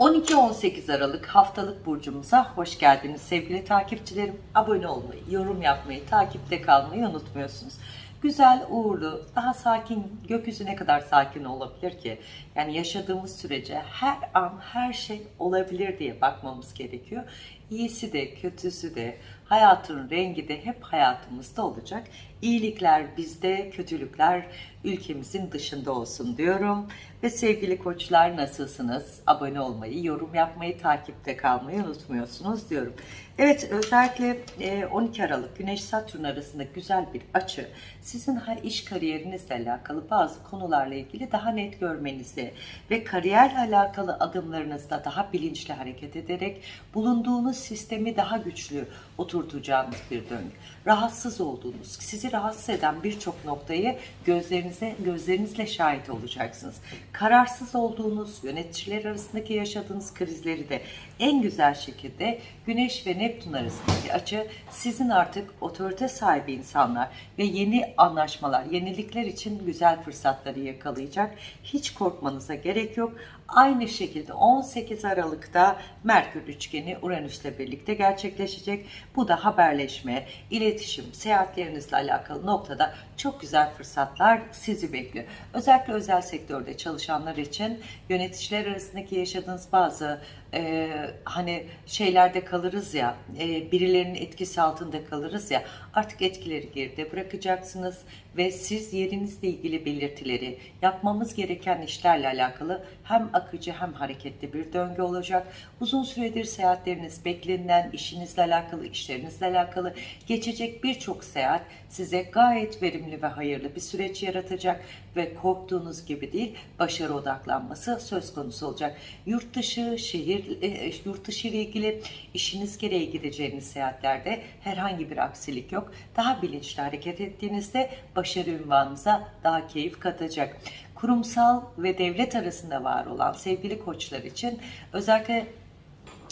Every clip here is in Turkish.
12-18 Aralık haftalık burcumuza hoş geldiniz sevgili takipçilerim. Abone olmayı, yorum yapmayı, takipte kalmayı unutmuyorsunuz. Güzel, uğurlu, daha sakin, gökyüzü ne kadar sakin olabilir ki? Yani yaşadığımız sürece her an her şey olabilir diye bakmamız gerekiyor. İyisi de, kötüsü de, hayatın rengi de hep hayatımızda olacak. İyilikler bizde, kötülükler ülkemizin dışında olsun diyorum. Ve sevgili koçlar nasılsınız? Abone olmayı, yorum yapmayı, takipte kalmayı unutmuyorsunuz diyorum. Evet özellikle e, 12 Aralık Güneş Satürn arasında güzel bir açı sizin iş kariyerinizle alakalı bazı konularla ilgili daha net görmenizi ve kariyerle alakalı adımlarınızda daha bilinçli hareket ederek bulunduğunuz sistemi daha güçlü oturtacağınız bir döngü. Rahatsız olduğunuz, sizi rahatsız eden birçok noktayı gözlerinize gözlerinizle şahit olacaksınız. Kararsız olduğunuz, yöneticiler arasındaki yaşadığınız krizleri de en güzel şekilde Güneş ve Neptün arasındaki açı sizin artık otorite sahibi insanlar ve yeni anlaşmalar, yenilikler için güzel fırsatları yakalayacak. Hiç korkmanıza gerek yok. Aynı şekilde 18 Aralık'ta Merkür üçgeni Uranüs'le birlikte gerçekleşecek. Bu da haberleşme, iletişim, seyahatlerinizle alakalı noktada çok güzel fırsatlar sizi bekliyor. Özellikle özel sektörde çalışanlar için yöneticiler arasındaki yaşadığınız bazı e, hani şeylerde kalırız ya, e, birilerinin etkisi altında kalırız ya, artık etkileri geride bırakacaksınız ve siz yerinizle ilgili belirtileri, yapmamız gereken işlerle alakalı hem akıcı hem hareketli bir döngü olacak. Uzun süredir seyahatleriniz beklenilen, işinizle alakalı, işlerinizle alakalı geçecek birçok seyahat size gayet verimli ve hayırlı bir süreç yaratacak ve korktuğunuz gibi değil, başarı odaklanması söz konusu olacak. Yurt dışı, şehir, e, yurt dışı ile ilgili işiniz gereği gideceğiniz seyahatlerde herhangi bir aksilik yok. Daha bilinçli hareket ettiğinizde başarı ünvanınıza daha keyif katacak. Kurumsal ve devlet arasında var olan sevgili koçlar için özellikle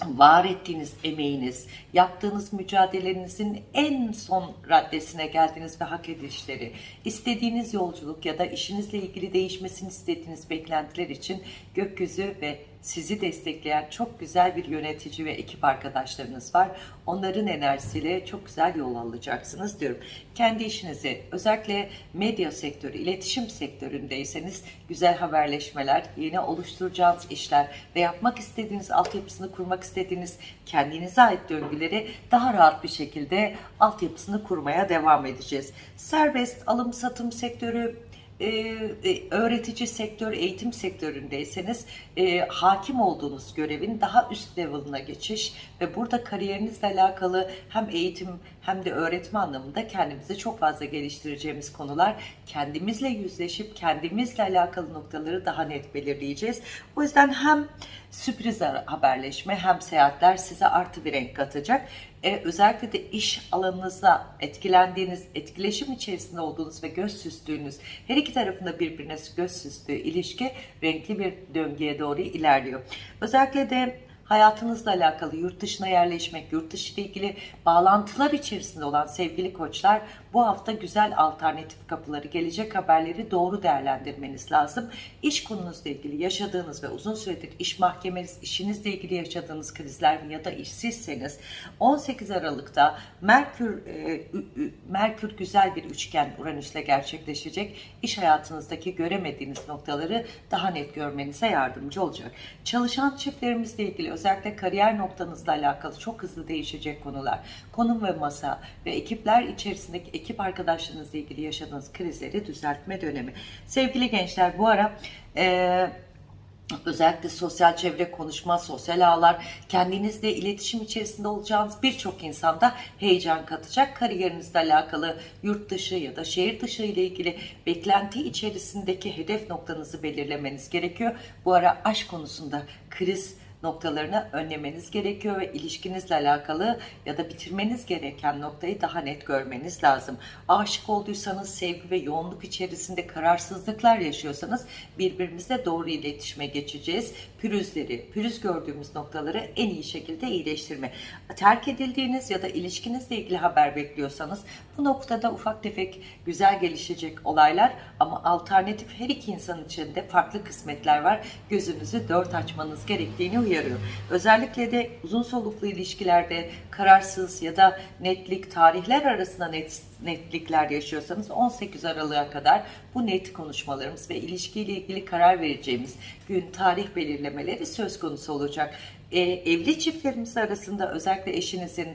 var ettiğiniz emeğiniz, yaptığınız mücadelenizin en son raddesine geldiğiniz ve hak edişleri, istediğiniz yolculuk ya da işinizle ilgili değişmesini istediğiniz beklentiler için gökyüzü ve sizi destekleyen çok güzel bir yönetici ve ekip arkadaşlarınız var. Onların enerjisiyle çok güzel yol alacaksınız diyorum. Kendi işinizi özellikle medya sektörü, iletişim sektöründeyseniz güzel haberleşmeler, yeni oluşturacağınız işler ve yapmak istediğiniz altyapısını kurmak istediğiniz kendinize ait döngüleri daha rahat bir şekilde altyapısını kurmaya devam edeceğiz. Serbest alım satım sektörü, e, e, öğretici sektör, eğitim sektöründeyseniz e, hakim olduğunuz görevin daha üst level'ına geçiş ve burada kariyerinizle alakalı hem eğitim hem de öğretme anlamında kendimizi çok fazla geliştireceğimiz konular kendimizle yüzleşip kendimizle alakalı noktaları daha net belirleyeceğiz. O yüzden hem sürpriz haberleşme hem seyahatler size artı bir renk katacak. Ee, özellikle de iş alanınızda etkilendiğiniz, etkileşim içerisinde olduğunuz ve göz süzdüğünüz, her iki tarafında birbirine göz süzdüğü ilişki renkli bir döngüye doğru ilerliyor. Özellikle de hayatınızla alakalı yurt dışına yerleşmek, yurt dışı ile ilgili bağlantılar içerisinde olan sevgili koçlar bu hafta güzel alternatif kapıları, gelecek haberleri doğru değerlendirmeniz lazım. İş konunuzla ilgili yaşadığınız ve uzun süredir iş mahkemeniz, işinizle ilgili yaşadığınız krizler ya da işsizseniz 18 Aralık'ta Merkür e, Merkür güzel bir üçgen Uranüs'le gerçekleşecek. İş hayatınızdaki göremediğiniz noktaları daha net görmenize yardımcı olacak. Çalışan çiftlerimizle ilgili özellikle kariyer noktanızla alakalı çok hızlı değişecek konular, konum ve masa ve ekipler içerisindeki ekip arkadaşlarınızla ilgili yaşadığınız krizleri düzeltme dönemi. Sevgili gençler bu ara eee Özellikle sosyal çevre, konuşma, sosyal ağlar, kendinizle iletişim içerisinde olacağınız birçok insanda heyecan katacak. Kariyerinizle alakalı yurt dışı ya da şehir dışı ile ilgili beklenti içerisindeki hedef noktanızı belirlemeniz gerekiyor. Bu ara aşk konusunda kriz noktalarını önlemeniz gerekiyor ve ilişkinizle alakalı ya da bitirmeniz gereken noktayı daha net görmeniz lazım. Aşık olduysanız sevgi ve yoğunluk içerisinde kararsızlıklar yaşıyorsanız birbirimizle doğru iletişime geçeceğiz. Pürüzleri, pürüz gördüğümüz noktaları en iyi şekilde iyileştirme. Terk edildiğiniz ya da ilişkinizle ilgili haber bekliyorsanız bu noktada ufak tefek güzel gelişecek olaylar ama alternatif her iki insan için de farklı kısmetler var. Gözünüzü dört açmanız gerektiğini uyarıyor. Özellikle de uzun soluklu ilişkilerde kararsız ya da netlik, tarihler arasında net, netlikler yaşıyorsanız 18 Aralık'a kadar bu net konuşmalarımız ve ilişkiyle ilgili karar vereceğimiz gün tarih belirlemeleri söz konusu olacak. E, evli çiftlerimiz arasında özellikle eşinizin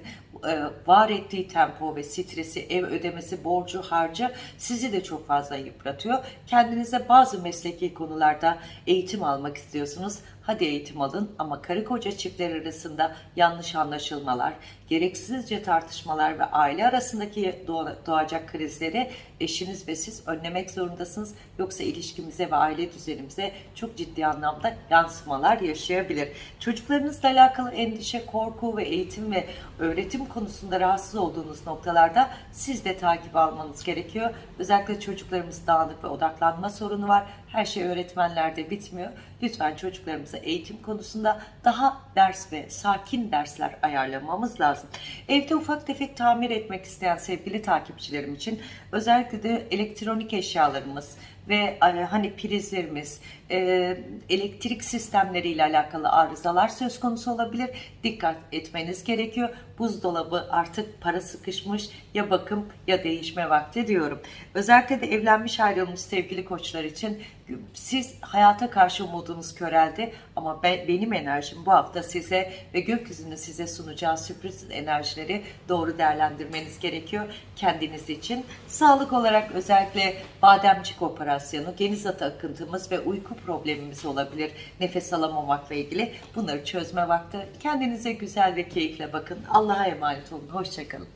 e, var ettiği tempo ve stresi, ev ödemesi, borcu, harcı sizi de çok fazla yıpratıyor. Kendinize bazı mesleki konularda eğitim almak istiyorsunuz. Hadi eğitim alın ama karı koca çiftler arasında yanlış anlaşılmalar, gereksizce tartışmalar ve aile arasındaki doğacak krizleri eşiniz ve siz önlemek zorundasınız. Yoksa ilişkimize ve aile düzenimize çok ciddi anlamda yansımalar yaşayabilir. Çocuklarınızla alakalı endişe, korku ve eğitim ve öğretim konusunda rahatsız olduğunuz noktalarda siz de takip almanız gerekiyor. Özellikle çocuklarımız dağınık ve odaklanma sorunu var. Her şey öğretmenlerde bitmiyor. Lütfen çocuklarımıza eğitim konusunda daha ders ve sakin dersler ayarlamamız lazım. Evde ufak tefek tamir etmek isteyen sevgili takipçilerim için özellikle de elektronik eşyalarımız ve e, hani prizlerimiz, e, elektrik sistemleriyle alakalı arızalar söz konusu olabilir. Dikkat etmeniz gerekiyor. Buzdolabı artık para sıkışmış ya bakım ya değişme vakti diyorum. Özellikle de evlenmiş ayrılmış sevgili koçlar için siz hayata karşı umudunuz köreldi ama ben, benim enerjim bu hafta size ve gökyüzünün size sunacağı sürpriz enerjileri doğru değerlendirmeniz gerekiyor kendiniz için. Sağlık olarak özellikle bademcik operasyonu, geniz atı akıntımız ve uyku problemimiz olabilir. Nefes alamamakla ilgili bunları çözme vakti. Kendinize güzel ve keyifle bakın. Allah'a emanet olun. Hoşçakalın.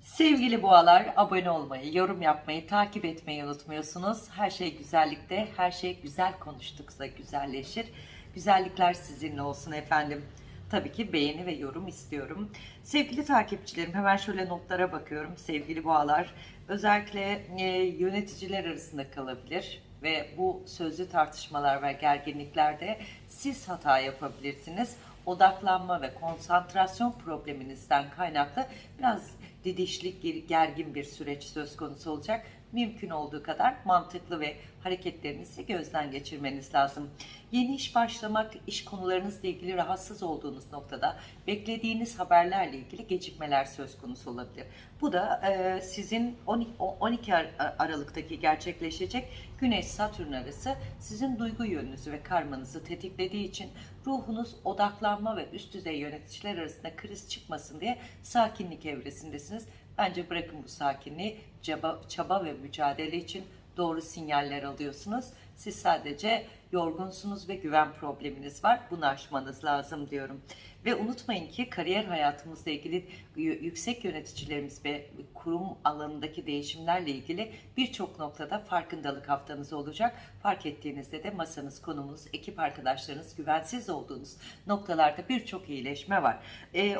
Sevgili boğalar, abone olmayı, yorum yapmayı, takip etmeyi unutmuyorsunuz. Her şey güzellikte, her şey güzel konuştuksa güzelleşir. Güzellikler sizinle olsun efendim. Tabii ki beğeni ve yorum istiyorum. Sevgili takipçilerim hemen şöyle notlara bakıyorum. Sevgili boğalar, özellikle e, yöneticiler arasında kalabilir ve bu sözlü tartışmalar ve gerginliklerde siz hata yapabilirsiniz odaklanma ve konsantrasyon probleminizden kaynaklı biraz didişlik, gergin bir süreç söz konusu olacak. Mümkün olduğu kadar mantıklı ve hareketlerinizi gözden geçirmeniz lazım. Yeni iş başlamak, iş konularınızla ilgili rahatsız olduğunuz noktada beklediğiniz haberlerle ilgili gecikmeler söz konusu olabilir. Bu da e, sizin 12 Aralık'taki gerçekleşecek Güneş-Satürn arası sizin duygu yönünüzü ve karmanızı tetiklediği için ruhunuz odaklanma ve üst düzey yöneticiler arasında kriz çıkmasın diye sakinlik evresindesiniz. Bence bırakın bu sakinliği, çaba, ve mücadele için doğru sinyaller alıyorsunuz. Siz sadece yorgunsunuz ve güven probleminiz var. Bunu aşmanız lazım diyorum. Ve unutmayın ki kariyer hayatımızla ilgili yüksek yöneticilerimiz ve kurum alanındaki değişimlerle ilgili birçok noktada farkındalık haftanız olacak. Fark ettiğinizde de masanız, konumunuz, ekip arkadaşlarınız güvensiz olduğunuz noktalarda birçok iyileşme var.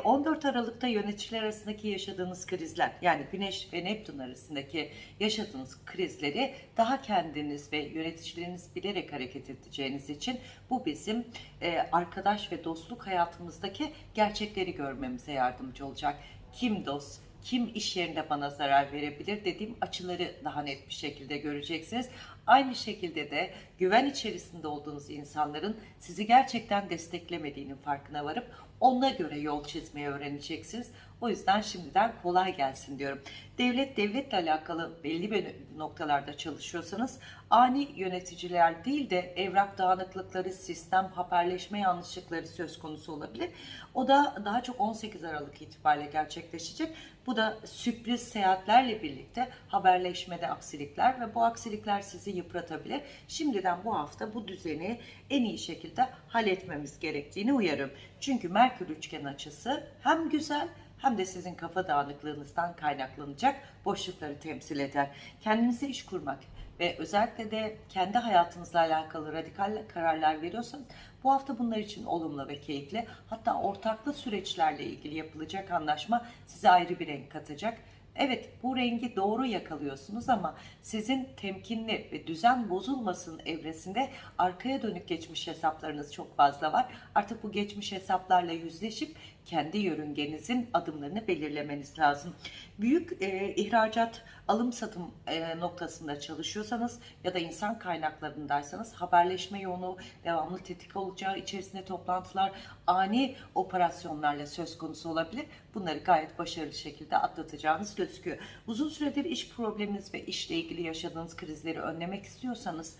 14 Aralık'ta yöneticiler arasındaki yaşadığınız krizler yani Güneş ve Neptün arasındaki yaşadığınız krizleri daha kendiniz ve yöneticileriniz bilerek hareket edeceğiniz için bu bizim arkadaş ve dostluk hayatımızdaki gerçekleri görmemize yardımcı olacak. Kim dost, kim iş yerinde bana zarar verebilir dediğim açıları daha net bir şekilde göreceksiniz. Aynı şekilde de güven içerisinde olduğunuz insanların sizi gerçekten desteklemediğinin farkına varıp ona göre yol çizmeyi öğreneceksiniz. O yüzden şimdiden kolay gelsin diyorum. Devlet devletle alakalı belli bir noktalarda çalışıyorsanız ani yöneticiler değil de evrak dağınıklıkları, sistem haberleşme yanlışlıkları söz konusu olabilir. O da daha çok 18 Aralık itibariyle gerçekleşecek. Bu da sürpriz seyahatlerle birlikte haberleşmede aksilikler ve bu aksilikler sizi yıpratabilir. Şimdiden bu hafta bu düzeni en iyi şekilde halletmemiz gerektiğini uyarım. Çünkü Merkür üçgen açısı hem güzel hem de sizin kafa dağınıklığınızdan kaynaklanacak boşlukları temsil eder. Kendinize iş kurmak ve özellikle de kendi hayatınızla alakalı radikal kararlar veriyorsanız bu hafta bunlar için olumlu ve keyifli. Hatta ortaklı süreçlerle ilgili yapılacak anlaşma size ayrı bir renk katacak. Evet bu rengi doğru yakalıyorsunuz ama sizin temkinli ve düzen bozulmasın evresinde arkaya dönük geçmiş hesaplarınız çok fazla var. Artık bu geçmiş hesaplarla yüzleşip kendi yörüngenizin adımlarını belirlemeniz lazım. Büyük e, ihracat, alım satım e, noktasında çalışıyorsanız ya da insan kaynaklarındaysanız haberleşme yoğunluğu devamlı tetik olacağı içerisinde toplantılar, ani operasyonlarla söz konusu olabilir. Bunları gayet başarılı şekilde atlatacağınız gözüküyor. Uzun süredir iş probleminiz ve işle ilgili yaşadığınız krizleri önlemek istiyorsanız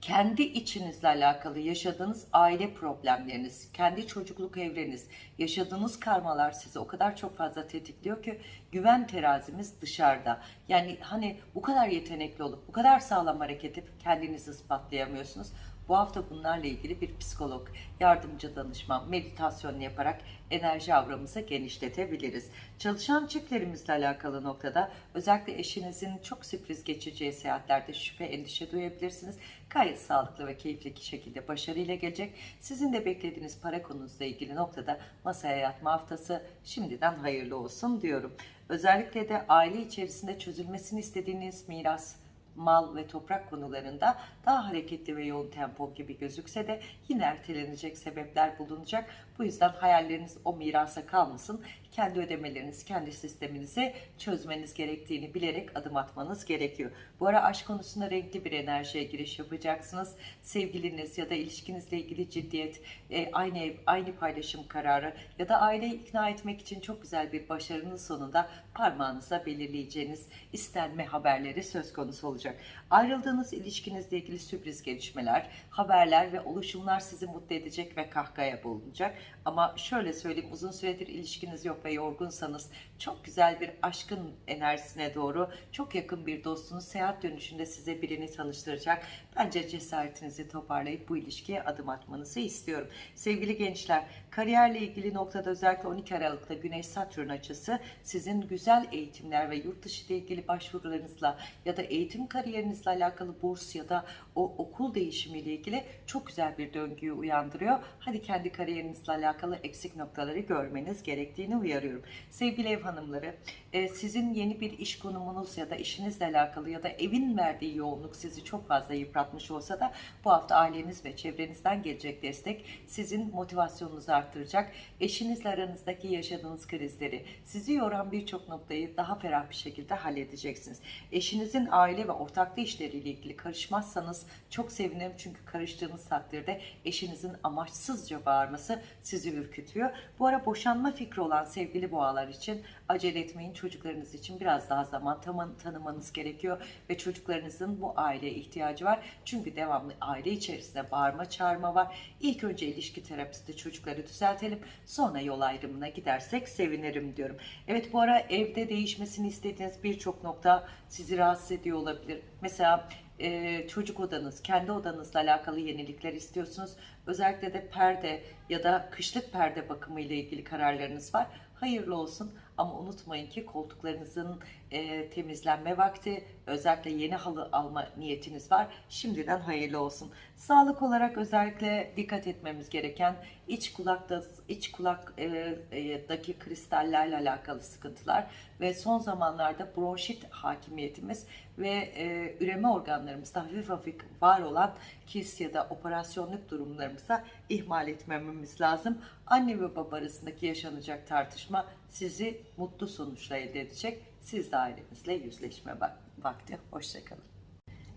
kendi içinizle alakalı yaşadığınız aile problemleriniz, kendi çocukluk evreniz, yaşadığınız karmalar sizi o kadar çok fazla tetikliyor ki güven terazimiz dışarıda. Yani hani bu kadar yetenekli olup bu kadar sağlam hareket edip kendinizi ispatlayamıyorsunuz. Bu hafta bunlarla ilgili bir psikolog, yardımcı danışman, meditasyon yaparak enerji avramızı genişletebiliriz. Çalışan çiftlerimizle alakalı noktada özellikle eşinizin çok sürpriz geçeceği seyahatlerde şüphe, endişe duyabilirsiniz. Gayet sağlıklı ve keyifli şekilde başarıyla gelecek. Sizin de beklediğiniz para konunuzla ilgili noktada masaya yatma haftası şimdiden hayırlı olsun diyorum. Özellikle de aile içerisinde çözülmesini istediğiniz miras, mal ve toprak konularında daha hareketli ve yoğun tempo gibi gözükse de yine ertelenecek sebepler bulunacak. Bu yüzden hayalleriniz o mirasa kalmasın. Kendi ödemeleriniz, kendi sisteminizi çözmeniz gerektiğini bilerek adım atmanız gerekiyor. Bu ara aşk konusunda renkli bir enerjiye giriş yapacaksınız. Sevgiliniz ya da ilişkinizle ilgili ciddiyet, e, aynı ev, aynı paylaşım kararı ya da aileyi ikna etmek için çok güzel bir başarının sonunda parmağınıza belirleyeceğiniz istenme haberleri söz konusu olacak. Ayrıldığınız ilişkinizle ilgili sürpriz gelişmeler, haberler ve oluşumlar sizi mutlu edecek ve kahkaya bulunacak. Ama şöyle söyleyeyim uzun süredir ilişkiniz yok ve yorgunsanız çok güzel bir aşkın enerjisine doğru çok yakın bir dostunuz seyahat dönüşünde size birini tanıştıracak. Bence cesaretinizi toparlayıp bu ilişkiye adım atmanızı istiyorum. Sevgili gençler, kariyerle ilgili noktada özellikle 12 Aralık'ta Güneş Satürn açısı sizin güzel eğitimler ve yurt dışı ile ilgili başvurularınızla ya da eğitim kariyerinizle alakalı burs ya da o okul değişimiyle ilgili çok güzel bir döngüyü uyandırıyor. Hadi kendi kariyerinizle alakalı eksik noktaları görmeniz gerektiğini uyarıyorum. Sevgili ev hanımları, e, sizin yeni bir iş konumunuz ya da işinizle alakalı ya da evin verdiği yoğunluk sizi çok fazla yıpratmış olsa da bu hafta aileniz ve çevrenizden gelecek destek sizin motivasyonunuzu arttıracak. Eşinizle aranızdaki yaşadığınız krizleri, sizi yoran birçok noktayı daha ferah bir şekilde halledeceksiniz. Eşinizin aile ve ortaklı işleriyle ilgili karışmazsanız çok sevinirim çünkü karıştığınız takdirde eşinizin amaçsızca bağırması sizi ürkütüyor. Bu ara boşanma fikri olan sevgili boğalar için acele etmeyin. Çocuklarınız için biraz daha zaman tam- tanımanız gerekiyor ve çocuklarınızın bu aileye ihtiyacı var. Çünkü devamlı aile içerisinde bağırma çağırma var. İlk önce ilişki terapisi çocukları düzeltelim. Sonra yol ayrımına gidersek sevinirim diyorum. Evet bu ara evde değişmesini istediğiniz birçok nokta sizi rahatsız ediyor olabilir. Mesela e, çocuk odanız, kendi odanızla alakalı yenilikler istiyorsunuz. Özellikle de perde ya da kışlık perde bakımı ile ilgili kararlarınız var. Hayırlı olsun ama unutmayın ki koltuklarınızın e, temizlenme vakti, özellikle yeni halı alma niyetiniz var. Şimdiden hayırlı olsun. Sağlık olarak özellikle dikkat etmemiz gereken iç kulakta iç kulak e, e, kristallerle alakalı sıkıntılar ve son zamanlarda bronşit hakimiyetimiz ve e, üreme organlarımızda hafif hafif var olan kis ya da operasyonluk durumlarımıza ihmal etmememiz lazım. Anne ve baba arasındaki yaşanacak tartışma sizi mutlu sonuçla elde edecek. Siz de ailenizle yüzleşme vak- vakti. Hoşçakalın.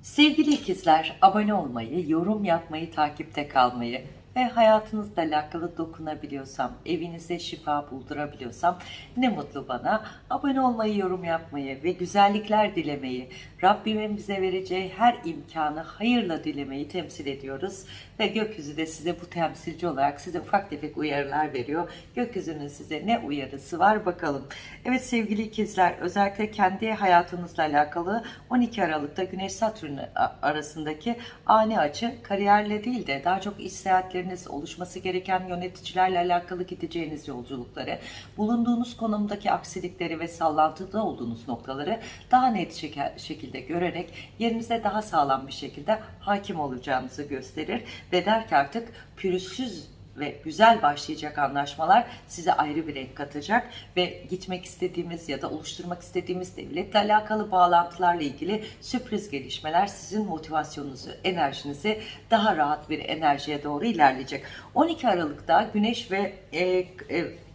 Sevgili ikizler, abone olmayı, yorum yapmayı, takipte kalmayı ve hayatınızla alakalı dokunabiliyorsam, evinize şifa buldurabiliyorsam ne mutlu bana. Abone olmayı, yorum yapmayı ve güzellikler dilemeyi, Rabbimin bize vereceği her imkanı hayırla dilemeyi temsil ediyoruz. Ve gökyüzü de size bu temsilci olarak size ufak tefek uyarılar veriyor. Gökyüzünün size ne uyarısı var bakalım. Evet sevgili ikizler, özellikle kendi hayatınızla alakalı 12 Aralık'ta Güneş Satürn arasındaki ani açı kariyerle değil de daha çok iş seyahatleriniz, oluşması gereken yöneticilerle alakalı gideceğiniz yolculukları, bulunduğunuz konumdaki aksilikleri ve sallantıda olduğunuz noktaları daha net şekilde görerek yerinize daha sağlam bir şekilde hakim olacağınızı gösterir ve der ki artık pürüzsüz ve güzel başlayacak anlaşmalar size ayrı bir renk katacak ve gitmek istediğimiz ya da oluşturmak istediğimiz devletle alakalı bağlantılarla ilgili sürpriz gelişmeler sizin motivasyonunuzu, enerjinizi daha rahat bir enerjiye doğru ilerleyecek. 12 Aralık'ta Güneş ve e, e,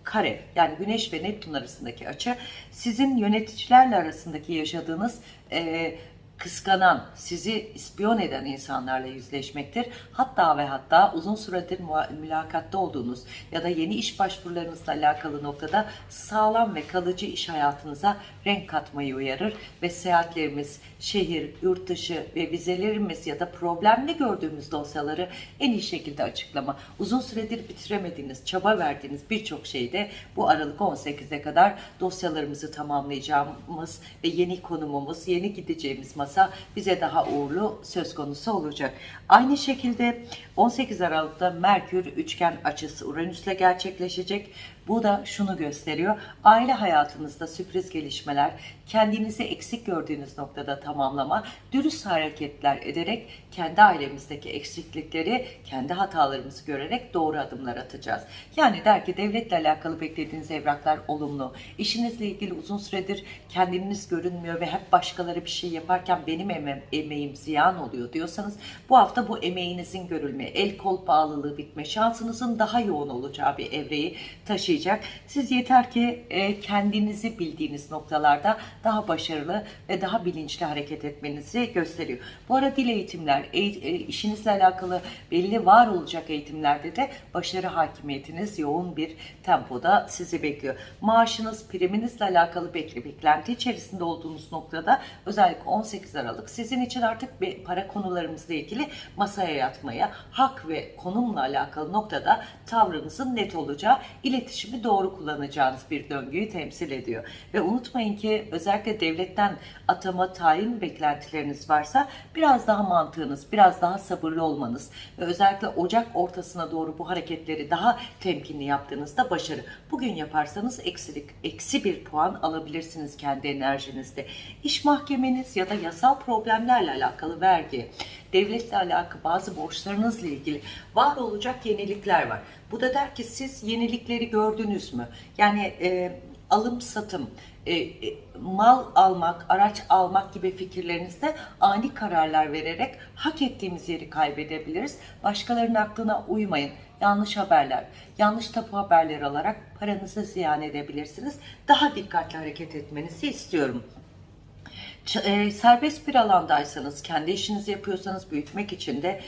kare yani Güneş ve Neptün arasındaki açı sizin yöneticilerle arasındaki yaşadığınız e, kıskanan, sizi ispiyon eden insanlarla yüzleşmektir. Hatta ve hatta uzun süredir mülakatta olduğunuz ya da yeni iş başvurularınızla alakalı noktada sağlam ve kalıcı iş hayatınıza renk katmayı uyarır ve seyahatlerimiz, şehir, yurt dışı ve vizelerimiz ya da problemli gördüğümüz dosyaları en iyi şekilde açıklama. Uzun süredir bitiremediğiniz, çaba verdiğiniz birçok şeyde bu Aralık 18'e kadar dosyalarımızı tamamlayacağımız ve yeni konumumuz, yeni gideceğimiz masa bize daha uğurlu söz konusu olacak. Aynı şekilde 18 Aralık'ta Merkür üçgen açısı Uranüs'le gerçekleşecek. Bu da şunu gösteriyor. Aile hayatınızda sürpriz gelişmeler, kendinizi eksik gördüğünüz noktada tamamlama, dürüst hareketler ederek kendi ailemizdeki eksiklikleri, kendi hatalarımızı görerek doğru adımlar atacağız. Yani der ki devletle alakalı beklediğiniz evraklar olumlu. İşinizle ilgili uzun süredir kendiniz görünmüyor ve hep başkaları bir şey yaparken benim emeğim, emeğim ziyan oluyor diyorsanız bu hafta bu emeğinizin görülme, el kol bağlılığı bitme, şansınızın daha yoğun olacağı bir evreyi taşıyacak. Siz yeter ki e, kendinizi bildiğiniz noktalarda daha başarılı ve daha bilinçli hareket etmenizi gösteriyor. Bu ara dil eğitimler, eğ- e, işinizle alakalı belli var olacak eğitimlerde de başarı hakimiyetiniz yoğun bir tempoda sizi bekliyor. Maaşınız, priminizle alakalı bekli beklenti içerisinde olduğunuz noktada özellikle 18 Aralık sizin için artık bir para konularımızla ilgili masaya yatmaya, hak ve konumla alakalı noktada tavrınızın net olacağı, iletişimi doğru kullanacağınız bir döngüyü temsil ediyor. Ve unutmayın ki özellikle devletten atama, tayin beklentileriniz varsa biraz daha mantığınız, biraz daha sabırlı olmanız ve özellikle Ocak ortasına doğru bu hareketleri daha temkinli yaptığınızda başarı. Bugün yaparsanız eksilik, eksi bir puan alabilirsiniz kendi enerjinizde. İş mahkemeniz ya da yasal problemlerle alakalı vergi, devletle alakalı bazı borçlarınızla ilgili var olacak yenilikler var. Bu da der ki siz yenilikleri gördünüz mü? Yani e, alım satım, e, e, mal almak, araç almak gibi fikirlerinizde ani kararlar vererek hak ettiğimiz yeri kaybedebiliriz. Başkalarının aklına uymayın. Yanlış haberler, yanlış tapu haberleri alarak paranızı ziyan edebilirsiniz. Daha dikkatli hareket etmenizi istiyorum. Ç- e, serbest bir alandaysanız, kendi işinizi yapıyorsanız büyütmek için de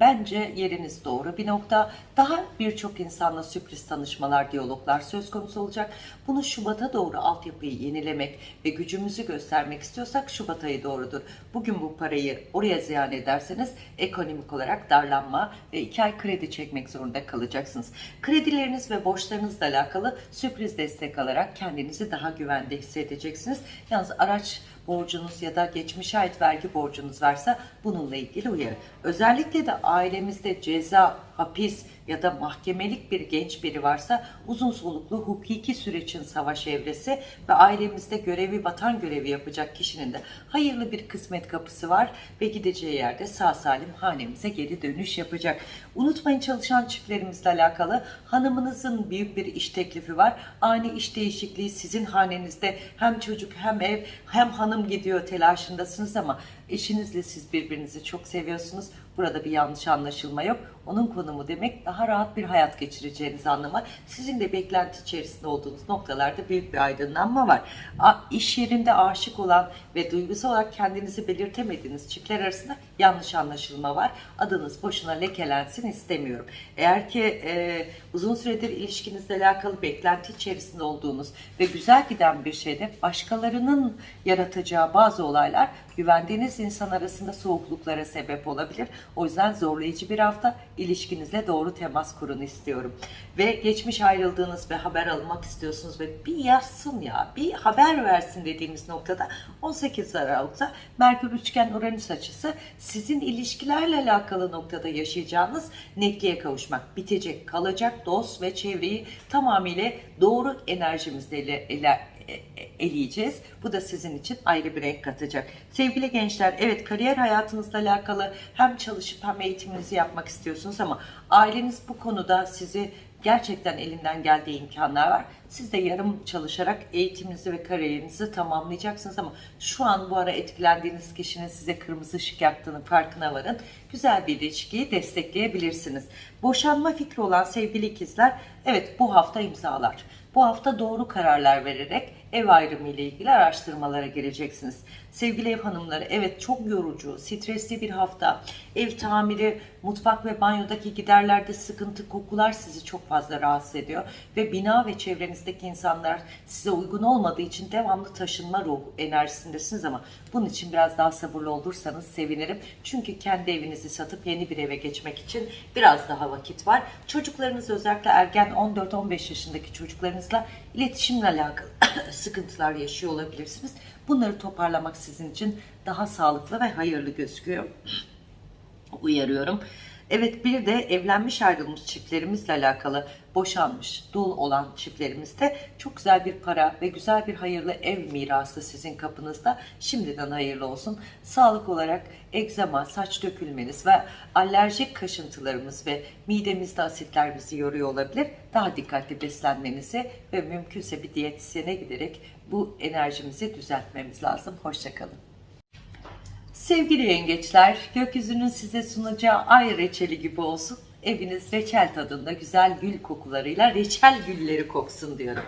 bence yeriniz doğru bir nokta. Daha birçok insanla sürpriz tanışmalar, diyaloglar söz konusu olacak. Bunu Şubat'a doğru altyapıyı yenilemek ve gücümüzü göstermek istiyorsak Şubat ayı doğrudur. Bugün bu parayı oraya ziyan ederseniz ekonomik olarak darlanma ve iki ay kredi çekmek zorunda kalacaksınız. Kredileriniz ve borçlarınızla alakalı sürpriz destek alarak kendinizi daha güvende hissedeceksiniz. Yalnız araç borcunuz ya da geçmişe ait vergi borcunuz varsa bununla ilgili uyarı. Özellikle de ailemizde ceza, hapis ya da mahkemelik bir genç biri varsa uzun soluklu hukuki sürecin savaş evresi ve ailemizde görevi vatan görevi yapacak kişinin de hayırlı bir kısmet kapısı var ve gideceği yerde sağ salim hanemize geri dönüş yapacak. Unutmayın çalışan çiftlerimizle alakalı hanımınızın büyük bir iş teklifi var. Ani iş değişikliği sizin hanenizde hem çocuk hem ev hem hanım gidiyor telaşındasınız ama eşinizle siz birbirinizi çok seviyorsunuz. Burada bir yanlış anlaşılma yok. Onun konumu demek daha rahat bir hayat geçireceğiniz anlamı. Sizin de beklenti içerisinde olduğunuz noktalarda büyük bir aydınlanma var. A, iş yerinde aşık olan ve duygusal olarak kendinizi belirtemediğiniz çiftler arasında yanlış anlaşılma var. Adınız boşuna lekelensin istemiyorum. Eğer ki e, uzun süredir ilişkinizle alakalı beklenti içerisinde olduğunuz ve güzel giden bir şeyde başkalarının yaratacağı bazı olaylar güvendiğiniz insan arasında soğukluklara sebep olabilir. O yüzden zorlayıcı bir hafta ilişkinizle doğru temas kurun istiyorum. Ve geçmiş ayrıldığınız ve haber almak istiyorsunuz ve bir yazsın ya, bir haber versin dediğimiz noktada 18 Aralık'ta Merkür Üçgen Uranüs açısı sizin ilişkilerle alakalı noktada yaşayacağınız netliğe kavuşmak. Bitecek, kalacak dost ve çevreyi tamamıyla doğru enerjimizle ile, ile- e- e- eleyeceğiz. Bu da sizin için ayrı bir renk katacak. Sevgili gençler, evet kariyer hayatınızla alakalı hem çalışıp hem eğitiminizi yapmak istiyorsunuz ama aileniz bu konuda sizi gerçekten elinden geldiği imkanlar var. Siz de yarım çalışarak eğitiminizi ve kariyerinizi tamamlayacaksınız ama şu an bu ara etkilendiğiniz kişinin size kırmızı ışık yaktığının farkına varın. Güzel bir ilişkiyi destekleyebilirsiniz. Boşanma fikri olan sevgili ikizler, evet bu hafta imzalar. Bu hafta doğru kararlar vererek ev ayrımı ile ilgili araştırmalara gireceksiniz. Sevgili ev hanımları, evet çok yorucu, stresli bir hafta. Ev tamiri, mutfak ve banyodaki giderlerde sıkıntı, kokular sizi çok fazla rahatsız ediyor. Ve bina ve çevrenizdeki insanlar size uygun olmadığı için devamlı taşınma ruh enerjisindesiniz ama bunun için biraz daha sabırlı olursanız sevinirim. Çünkü kendi evinizi satıp yeni bir eve geçmek için biraz daha vakit var. Çocuklarınız özellikle ergen 14-15 yaşındaki çocuklarınızla iletişimle alakalı sıkıntılar yaşıyor olabilirsiniz. Bunları toparlamak sizin için daha sağlıklı ve hayırlı gözüküyor. Uyarıyorum. Evet bir de evlenmiş ayrılmış çiftlerimizle alakalı boşanmış, dul olan çiftlerimizde çok güzel bir para ve güzel bir hayırlı ev mirası sizin kapınızda. Şimdiden hayırlı olsun. Sağlık olarak egzama, saç dökülmeniz ve alerjik kaşıntılarımız ve midemizde asitler bizi yoruyor olabilir. Daha dikkatli beslenmenizi ve mümkünse bir diyetisyene giderek bu enerjimizi düzeltmemiz lazım. Hoşçakalın. Sevgili yengeçler, gökyüzünün size sunacağı ay reçeli gibi olsun. Eviniz reçel tadında güzel gül kokularıyla reçel gülleri koksun diyorum.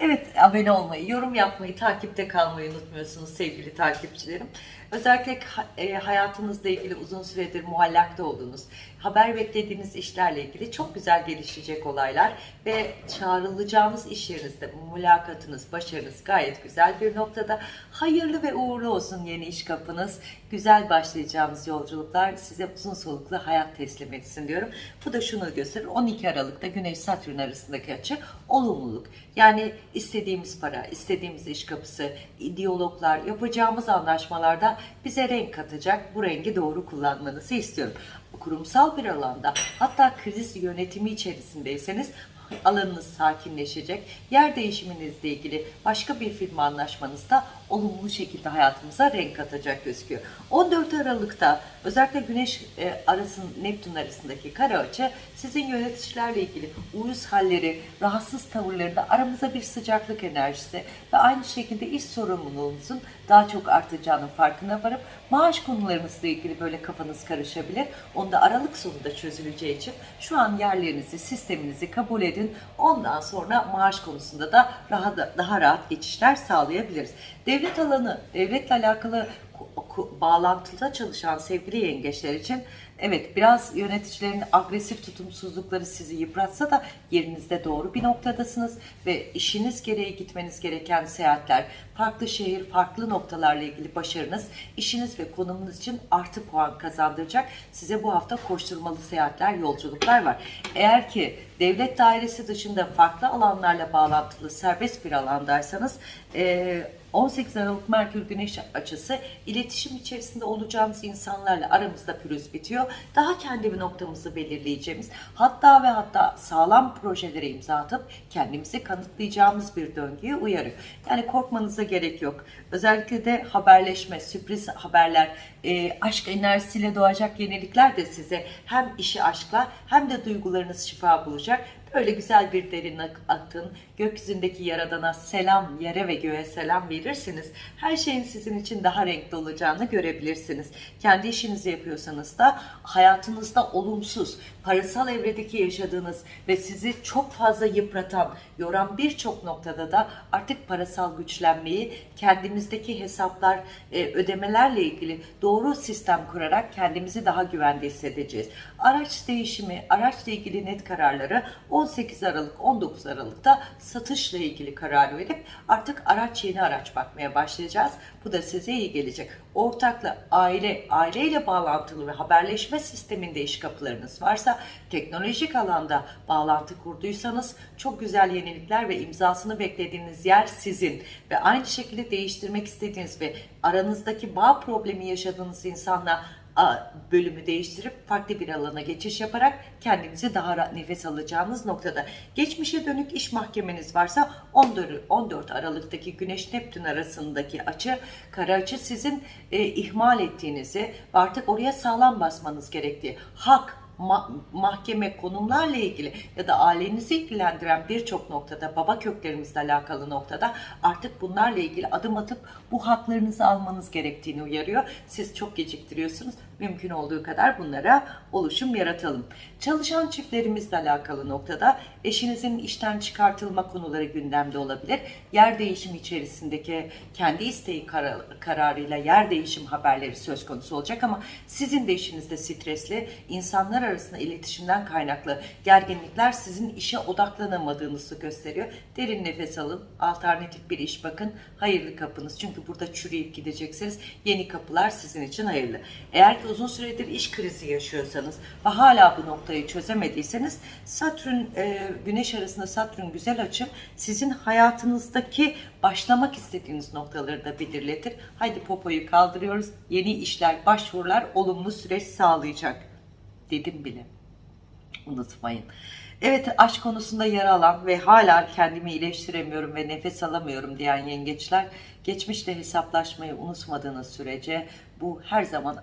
Evet, abone olmayı, yorum yapmayı, takipte kalmayı unutmuyorsunuz sevgili takipçilerim. Özellikle e, hayatınızla ilgili uzun süredir muallakta olduğunuz, haber beklediğiniz işlerle ilgili çok güzel gelişecek olaylar ve çağrılacağınız iş yerinizde mülakatınız, başarınız gayet güzel bir noktada. Hayırlı ve uğurlu olsun yeni iş kapınız. Güzel başlayacağımız yolculuklar size uzun soluklu hayat teslim etsin diyorum. Bu da şunu gösterir. 12 Aralık'ta Güneş Satürn arasındaki açı olumluluk. Yani istediğimiz para, istediğimiz iş kapısı, diyaloglar, yapacağımız anlaşmalarda bize renk katacak. Bu rengi doğru kullanmanızı istiyorum. Kurumsal bir alanda hatta kriz yönetimi içerisindeyseniz alanınız sakinleşecek. Yer değişiminizle ilgili başka bir firma anlaşmanızda olumlu şekilde hayatımıza renk katacak gözüküyor. 14 Aralık'ta özellikle Güneş e, arasın Neptün arasındaki kare açı sizin yöneticilerle ilgili uyuz halleri, rahatsız tavırlarında aramıza bir sıcaklık enerjisi ve aynı şekilde iş sorumluluğunuzun daha çok artacağının farkına varıp maaş konularınızla ilgili böyle kafanız karışabilir. Onu da Aralık sonunda çözüleceği için şu an yerlerinizi, sisteminizi kabul edin. Ondan sonra maaş konusunda da daha, da, daha rahat geçişler sağlayabiliriz. Devlet alanı, devletle alakalı bağlantıda çalışan sevgili yengeçler için evet biraz yöneticilerin agresif tutumsuzlukları sizi yıpratsa da yerinizde doğru bir noktadasınız ve işiniz gereği gitmeniz gereken seyahatler, farklı şehir, farklı noktalarla ilgili başarınız, işiniz ve konumunuz için artı puan kazandıracak. Size bu hafta koşturmalı seyahatler, yolculuklar var. Eğer ki devlet dairesi dışında farklı alanlarla bağlantılı serbest bir alandaysanız 18 Aralık Merkür Güneş açısı iletişim içerisinde olacağımız insanlarla aramızda pürüz bitiyor. Daha kendi bir noktamızı belirleyeceğimiz hatta ve hatta sağlam projelere imza atıp kendimizi kanıtlayacağımız bir döngüye uyarıyor. Yani korkmanıza gerek yok. Özellikle de haberleşme, sürpriz haberler, e, aşk enerjisiyle doğacak yenilikler de size hem işi aşkla hem de duygularınız şifa bulacak. Böyle güzel bir derin akın, gökyüzündeki yaradana selam, yere ve göğe selam verirseniz her şeyin sizin için daha renkli olacağını görebilirsiniz. Kendi işinizi yapıyorsanız da hayatınızda olumsuz, parasal evredeki yaşadığınız ve sizi çok fazla yıpratan, yoran birçok noktada da artık parasal güçlenmeyi kendimizdeki hesaplar, e, ödemelerle ilgili doğru sistem kurarak kendimizi daha güvende hissedeceğiz. Araç değişimi, araçla ilgili net kararları 18 Aralık, 19 Aralık'ta satışla ilgili karar verip artık araç yeni araç bakmaya başlayacağız. Bu da size iyi gelecek. Ortakla aile, aileyle bağlantılı ve haberleşme sisteminde iş kapılarınız varsa, teknolojik alanda bağlantı kurduysanız çok güzel yenilikler ve imzasını beklediğiniz yer sizin ve aynı şekilde değiştirmek istediğiniz ve aranızdaki bağ problemi yaşadığınız insanla bölümü değiştirip farklı bir alana geçiş yaparak kendinizi daha rahat nefes alacağınız noktada. Geçmişe dönük iş mahkemeniz varsa 14, 14 Aralık'taki Güneş Neptün arasındaki açı, kara açı sizin e, ihmal ettiğinizi artık oraya sağlam basmanız gerektiği, hak, ma- mahkeme konumlarla ilgili ya da ailenizi ilgilendiren birçok noktada, baba köklerimizle alakalı noktada artık bunlarla ilgili adım atıp bu haklarınızı almanız gerektiğini uyarıyor. Siz çok geciktiriyorsunuz. Mümkün olduğu kadar bunlara oluşum yaratalım. Çalışan çiftlerimizle alakalı noktada eşinizin işten çıkartılma konuları gündemde olabilir. Yer değişimi içerisindeki kendi isteği kara- kararıyla yer değişim haberleri söz konusu olacak ama sizin de işinizde stresli, insanlar arasında iletişimden kaynaklı gerginlikler sizin işe odaklanamadığınızı gösteriyor. Derin nefes alın, alternatif bir iş bakın, hayırlı kapınız. Çünkü burada çürüyüp gideceksiniz. Yeni kapılar sizin için hayırlı. Eğer ki uzun süredir iş krizi yaşıyorsanız ve hala bu noktayı çözemediyseniz Satürn, e, Güneş arasında Satürn güzel açı sizin hayatınızdaki başlamak istediğiniz noktaları da belirletir. Haydi popoyu kaldırıyoruz. Yeni işler, başvurular olumlu süreç sağlayacak. Dedim bile. Unutmayın. Evet aşk konusunda yer alan ve hala kendimi iyileştiremiyorum ve nefes alamıyorum diyen yengeçler geçmişle hesaplaşmayı unutmadığınız sürece bu her zaman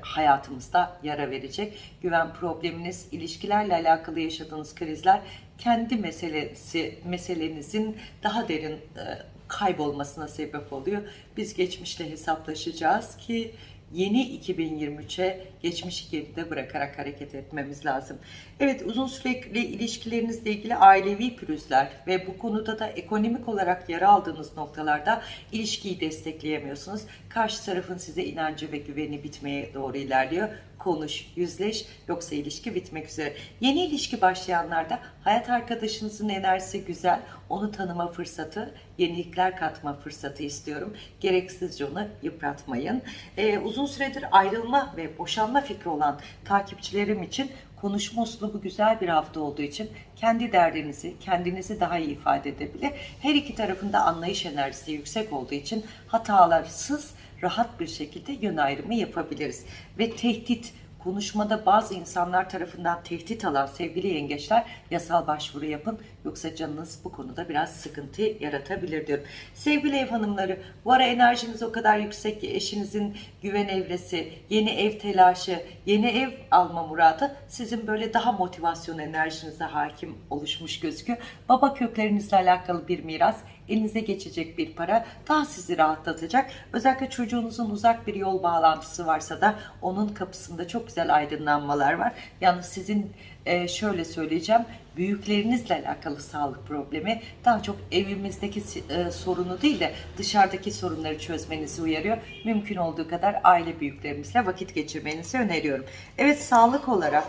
hayatımızda yara verecek. Güven probleminiz, ilişkilerle alakalı yaşadığınız krizler kendi meselesi meselenizin daha derin e, kaybolmasına sebep oluyor. Biz geçmişle hesaplaşacağız ki yeni 2023'e geçmişi geride bırakarak hareket etmemiz lazım. Evet uzun süreli ilişkilerinizle ilgili ailevi pürüzler ve bu konuda da ekonomik olarak yer aldığınız noktalarda ilişkiyi destekleyemiyorsunuz. Karşı tarafın size inancı ve güveni bitmeye doğru ilerliyor. Konuş, yüzleş yoksa ilişki bitmek üzere. Yeni ilişki başlayanlarda hayat arkadaşınızın enerjisi güzel. Onu tanıma fırsatı, yenilikler katma fırsatı istiyorum. Gereksizce onu yıpratmayın. Ee, uzun süredir ayrılma ve boşanma fikri olan takipçilerim için konuşma uslubu güzel bir hafta olduğu için kendi derdinizi, kendinizi daha iyi ifade edebilir. Her iki tarafında anlayış enerjisi yüksek olduğu için hatalarsız, rahat bir şekilde yön ayrımı yapabiliriz. Ve tehdit, konuşmada bazı insanlar tarafından tehdit alan sevgili yengeçler yasal başvuru yapın. Yoksa canınız bu konuda biraz sıkıntı yaratabilir diyorum. Sevgili ev hanımları bu ara enerjiniz o kadar yüksek ki eşinizin güven evresi, yeni ev telaşı, yeni ev alma muradı sizin böyle daha motivasyon enerjinize hakim oluşmuş gözüküyor. Baba köklerinizle alakalı bir miras, elinize geçecek bir para daha sizi rahatlatacak. Özellikle çocuğunuzun uzak bir yol bağlantısı varsa da onun kapısında çok güzel aydınlanmalar var. Yalnız sizin e, şöyle söyleyeceğim büyüklerinizle alakalı sağlık problemi daha çok evimizdeki e, sorunu değil de dışarıdaki sorunları çözmenizi uyarıyor. Mümkün olduğu kadar aile büyüklerimizle vakit geçirmenizi öneriyorum. Evet sağlık olarak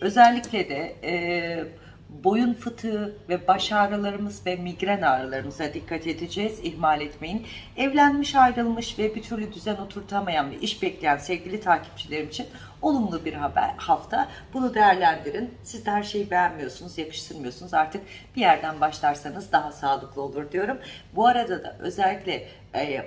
özellikle de e, boyun fıtığı ve baş ağrılarımız ve migren ağrılarımıza dikkat edeceğiz. İhmal etmeyin. Evlenmiş, ayrılmış ve bir türlü düzen oturtamayan ve iş bekleyen sevgili takipçilerim için olumlu bir haber hafta. Bunu değerlendirin. Siz de her şeyi beğenmiyorsunuz, yakıştırmıyorsunuz. Artık bir yerden başlarsanız daha sağlıklı olur diyorum. Bu arada da özellikle e,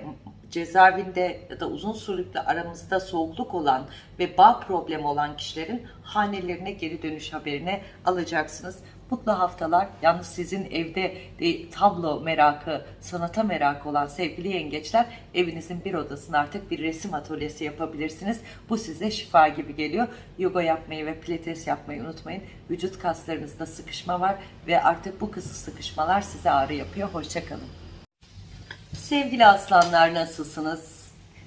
cezaevinde ya da uzun sürekli aramızda soğukluk olan ve bağ problemi olan kişilerin hanelerine geri dönüş haberini alacaksınız. Mutlu haftalar. Yalnız sizin evde de tablo merakı, sanata merakı olan sevgili yengeçler evinizin bir odasını artık bir resim atölyesi yapabilirsiniz. Bu size şifa gibi geliyor. Yoga yapmayı ve pilates yapmayı unutmayın. Vücut kaslarınızda sıkışma var ve artık bu kısa sıkışmalar size ağrı yapıyor. Hoşçakalın. Sevgili aslanlar nasılsınız?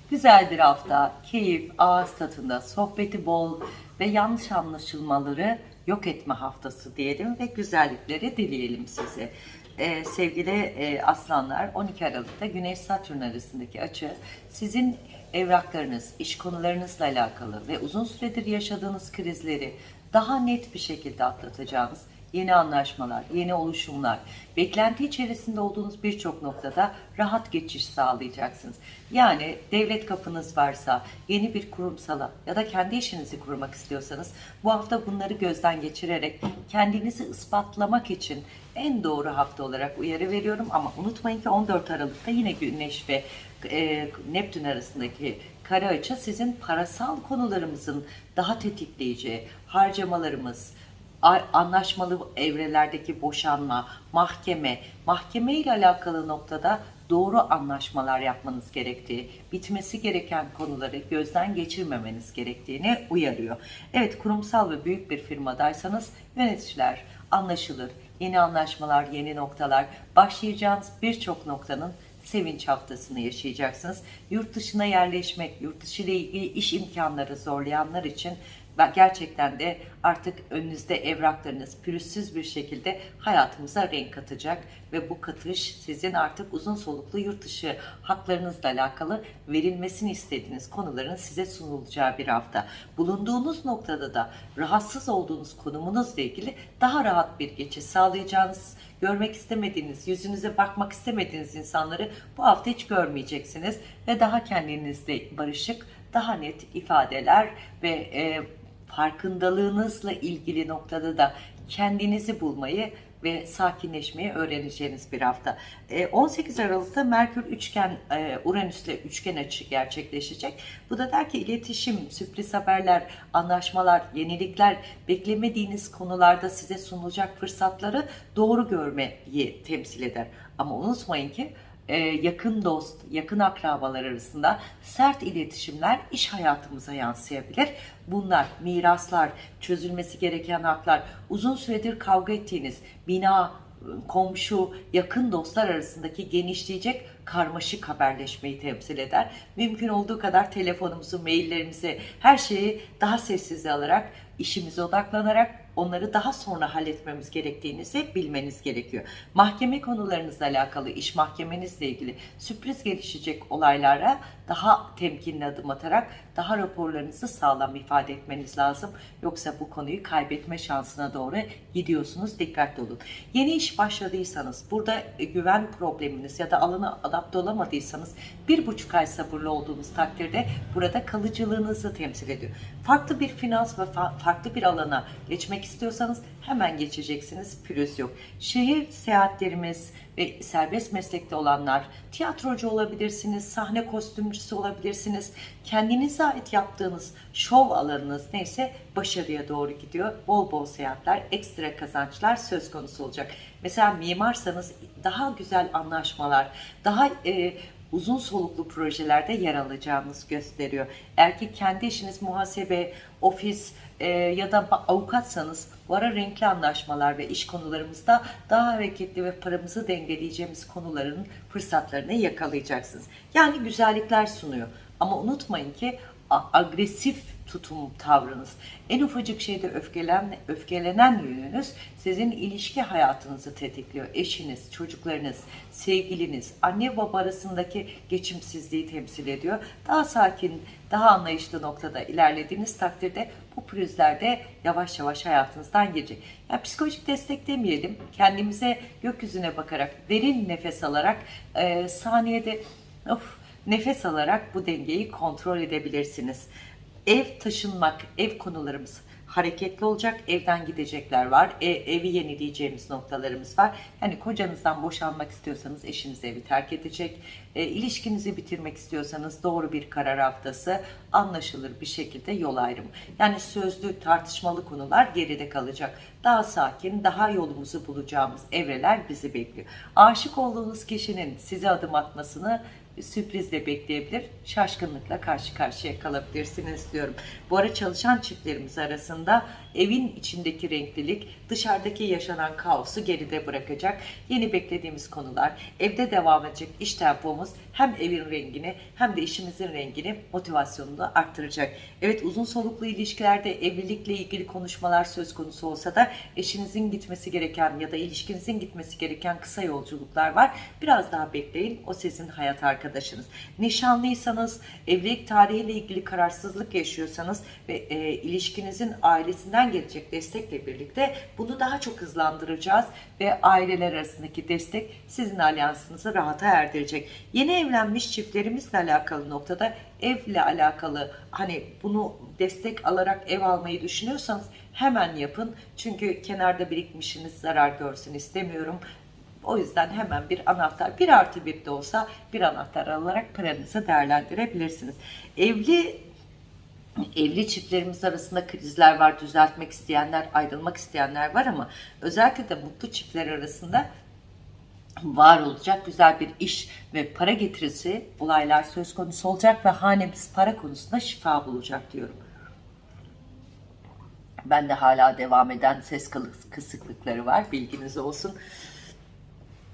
Güzel bir hafta, keyif, ağız tadında, sohbeti bol ve yanlış anlaşılmaları yok etme haftası diyelim ve güzellikleri dileyelim size. Ee, sevgili e, aslanlar 12 Aralık'ta Güneş Satürn arasındaki açı sizin evraklarınız, iş konularınızla alakalı ve uzun süredir yaşadığınız krizleri daha net bir şekilde atlatacağınız yeni anlaşmalar, yeni oluşumlar, beklenti içerisinde olduğunuz birçok noktada rahat geçiş sağlayacaksınız. Yani devlet kapınız varsa, yeni bir kurumsala ya da kendi işinizi kurmak istiyorsanız bu hafta bunları gözden geçirerek kendinizi ispatlamak için en doğru hafta olarak uyarı veriyorum ama unutmayın ki 14 Aralık'ta yine Güneş ve e, Neptün arasındaki kare açı sizin parasal konularımızın daha tetikleyeceği, harcamalarımız, anlaşmalı evrelerdeki boşanma, mahkeme, mahkeme ile alakalı noktada doğru anlaşmalar yapmanız gerektiği, bitmesi gereken konuları gözden geçirmemeniz gerektiğini uyarıyor. Evet kurumsal ve büyük bir firmadaysanız yöneticiler anlaşılır, yeni anlaşmalar, yeni noktalar, başlayacağınız birçok noktanın sevinç haftasını yaşayacaksınız. Yurt dışına yerleşmek, yurt dışı ile ilgili iş imkanları zorlayanlar için gerçekten de artık önünüzde evraklarınız pürüzsüz bir şekilde hayatımıza renk katacak ve bu katış sizin artık uzun soluklu yurt dışı haklarınızla alakalı verilmesini istediğiniz konuların size sunulacağı bir hafta. Bulunduğunuz noktada da rahatsız olduğunuz konumunuzla ilgili daha rahat bir geçiş sağlayacağınız görmek istemediğiniz, yüzünüze bakmak istemediğiniz insanları bu hafta hiç görmeyeceksiniz ve daha kendinizle barışık, daha net ifadeler ve e, farkındalığınızla ilgili noktada da kendinizi bulmayı ve sakinleşmeyi öğreneceğiniz bir hafta. E, 18 Aralık'ta Merkür üçgen e, Uranüs'le üçgen açı gerçekleşecek. Bu da der ki iletişim, sürpriz haberler, anlaşmalar, yenilikler, beklemediğiniz konularda size sunulacak fırsatları doğru görmeyi temsil eder. Ama unutmayın ki e, yakın dost, yakın akrabalar arasında sert iletişimler iş hayatımıza yansıyabilir. Bunlar miraslar, çözülmesi gereken haklar, uzun süredir kavga ettiğiniz bina, komşu, yakın dostlar arasındaki genişleyecek karmaşık haberleşmeyi temsil eder. Mümkün olduğu kadar telefonumuzu, maillerimizi, her şeyi daha sessize alarak, işimize odaklanarak onları daha sonra halletmemiz gerektiğinizi bilmeniz gerekiyor. Mahkeme konularınızla alakalı, iş mahkemenizle ilgili sürpriz gelişecek olaylara daha temkinli adım atarak daha raporlarınızı sağlam ifade etmeniz lazım. Yoksa bu konuyu kaybetme şansına doğru gidiyorsunuz. Dikkatli olun. Yeni iş başladıysanız, burada güven probleminiz ya da alana adapte olamadıysanız bir buçuk ay sabırlı olduğunuz takdirde burada kalıcılığınızı temsil ediyor. Farklı bir finans ve fa- farklı bir alana geçmek istiyorsanız hemen geçeceksiniz. Pürüz yok. Şehir seyahatlerimiz ve serbest meslekte olanlar, tiyatrocu olabilirsiniz, sahne kostümcüsü olabilirsiniz. Kendinize ait yaptığınız şov alanınız neyse başarıya doğru gidiyor. Bol bol seyahatler, ekstra kazançlar söz konusu olacak. Mesela mimarsanız daha güzel anlaşmalar, daha e, uzun soluklu projelerde yer alacağınız gösteriyor. Eğer ki kendi işiniz muhasebe, ofis e, ya da avukatsanız bu ara renkli anlaşmalar ve iş konularımızda daha hareketli ve paramızı dengeleyeceğimiz konuların fırsatlarını yakalayacaksınız. Yani güzellikler sunuyor. Ama unutmayın ki agresif tutum tavrınız, en ufacık şeyde öfkelen, öfkelenen yönünüz sizin ilişki hayatınızı tetikliyor. Eşiniz, çocuklarınız, sevgiliniz, anne baba arasındaki geçimsizliği temsil ediyor. Daha sakin, daha anlayışlı noktada ilerlediğiniz takdirde bu pürüzler de yavaş yavaş hayatınızdan gelecek. Ya psikolojik destek demeyelim, kendimize gökyüzüne bakarak, derin nefes alarak, e, saniyede of, nefes alarak bu dengeyi kontrol edebilirsiniz. Ev taşınmak, ev konularımız hareketli olacak. Evden gidecekler var. E, evi yenileyeceğimiz noktalarımız var. Yani kocanızdan boşanmak istiyorsanız eşiniz evi terk edecek. E, ilişkinizi bitirmek istiyorsanız doğru bir karar haftası anlaşılır bir şekilde yol ayrımı. Yani sözlü tartışmalı konular geride kalacak. Daha sakin, daha yolumuzu bulacağımız evreler bizi bekliyor. Aşık olduğunuz kişinin size adım atmasını sürprizle bekleyebilir, şaşkınlıkla karşı karşıya kalabilirsiniz diyorum. Bu ara çalışan çiftlerimiz arasında evin içindeki renklilik dışarıdaki yaşanan kaosu geride bırakacak. Yeni beklediğimiz konular, evde devam edecek iş tempomuz hem evin rengini hem de işimizin rengini, motivasyonunu arttıracak. Evet uzun soluklu ilişkilerde evlilikle ilgili konuşmalar söz konusu olsa da eşinizin gitmesi gereken ya da ilişkinizin gitmesi gereken kısa yolculuklar var. Biraz daha bekleyin. O sizin hayat arkadaşınız. Nişanlıysanız, evlilik tarihiyle ilgili kararsızlık yaşıyorsanız ve e, ilişkinizin ailesinden gelecek destekle birlikte bunu daha çok hızlandıracağız ve aileler arasındaki destek sizin alyansınızı rahata erdirecek. Yeni evlenmiş çiftlerimizle alakalı noktada evle alakalı hani bunu destek alarak ev almayı düşünüyorsanız hemen yapın. Çünkü kenarda birikmişiniz zarar görsün istemiyorum O yüzden hemen bir anahtar, bir artı bir de olsa bir anahtar alarak paranızı değerlendirebilirsiniz. Evli evli çiftlerimiz arasında krizler var, düzeltmek isteyenler, ayrılmak isteyenler var ama özellikle de mutlu çiftler arasında var olacak güzel bir iş ve para getirisi olaylar söz konusu olacak ve hanemiz para konusunda şifa bulacak diyorum. Ben de hala devam eden ses kısıklıkları var bilginiz olsun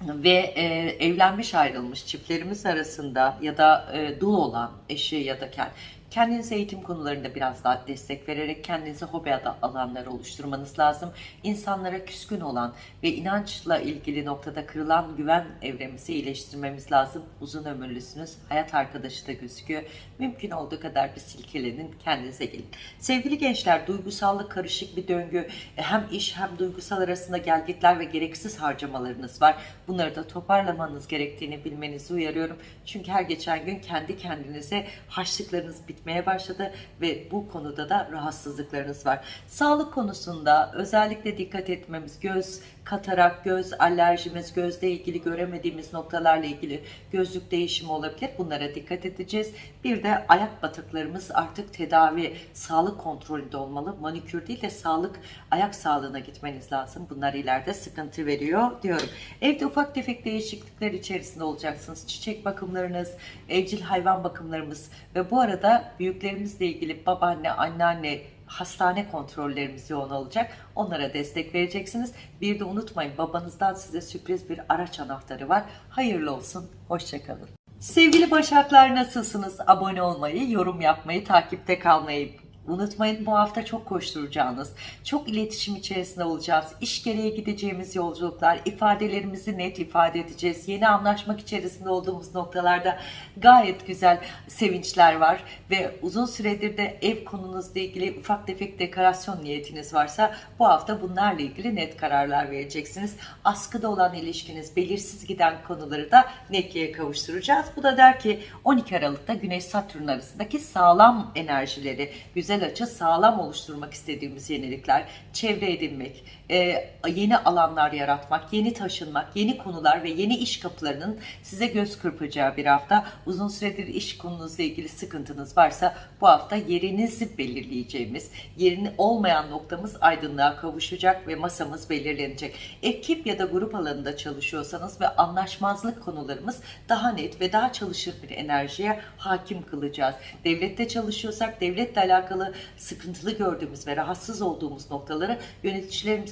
ve e, evlenmiş ayrılmış çiftlerimiz arasında ya da e, dul olan eşi ya da kendi Kendinize eğitim konularında biraz daha destek vererek kendinize hobi alanları oluşturmanız lazım. İnsanlara küskün olan ve inançla ilgili noktada kırılan güven evremizi iyileştirmemiz lazım. Uzun ömürlüsünüz. Hayat arkadaşı da gözüküyor. Mümkün olduğu kadar bir silkelenin kendinize gelin. Sevgili gençler duygusallık karışık bir döngü. E, hem iş hem duygusal arasında gelgitler ve gereksiz harcamalarınız var. Bunları da toparlamanız gerektiğini bilmenizi uyarıyorum. Çünkü her geçen gün kendi kendinize haçlıklarınız bitmeye gitmeye başladı ve bu konuda da rahatsızlıklarınız var. Sağlık konusunda özellikle dikkat etmemiz göz, katarak, göz alerjimiz, gözle ilgili göremediğimiz noktalarla ilgili gözlük değişimi olabilir. Bunlara dikkat edeceğiz. Bir de ayak batıklarımız artık tedavi, sağlık kontrolünde olmalı. Manikür değil de sağlık, ayak sağlığına gitmeniz lazım. Bunlar ileride sıkıntı veriyor diyorum. Evde ufak tefek değişiklikler içerisinde olacaksınız. Çiçek bakımlarınız, evcil hayvan bakımlarımız ve bu arada büyüklerimizle ilgili babaanne, anneanne, hastane kontrollerimiz yoğun olacak. Onlara destek vereceksiniz. Bir de unutmayın babanızdan size sürpriz bir araç anahtarı var. Hayırlı olsun. Hoşçakalın. Sevgili Başaklar nasılsınız? Abone olmayı, yorum yapmayı, takipte kalmayı Unutmayın bu hafta çok koşturacağınız, çok iletişim içerisinde olacağız. İş gereği gideceğimiz yolculuklar, ifadelerimizi net ifade edeceğiz. Yeni anlaşmak içerisinde olduğumuz noktalarda gayet güzel sevinçler var. Ve uzun süredir de ev konunuzla ilgili ufak tefek dekorasyon niyetiniz varsa bu hafta bunlarla ilgili net kararlar vereceksiniz. Askıda olan ilişkiniz, belirsiz giden konuları da netliğe kavuşturacağız. Bu da der ki 12 Aralık'ta Güneş-Satürn arasındaki sağlam enerjileri, güzel güzel açı sağlam oluşturmak istediğimiz yenilikler, çevre edinmek, e, yeni alanlar yaratmak, yeni taşınmak, yeni konular ve yeni iş kapılarının size göz kırpacağı bir hafta. Uzun süredir iş konunuzla ilgili sıkıntınız varsa bu hafta yerinizi belirleyeceğimiz, yerini olmayan noktamız aydınlığa kavuşacak ve masamız belirlenecek. Ekip ya da grup alanında çalışıyorsanız ve anlaşmazlık konularımız daha net ve daha çalışır bir enerjiye hakim kılacağız. Devlette çalışıyorsak devletle alakalı sıkıntılı gördüğümüz ve rahatsız olduğumuz noktaları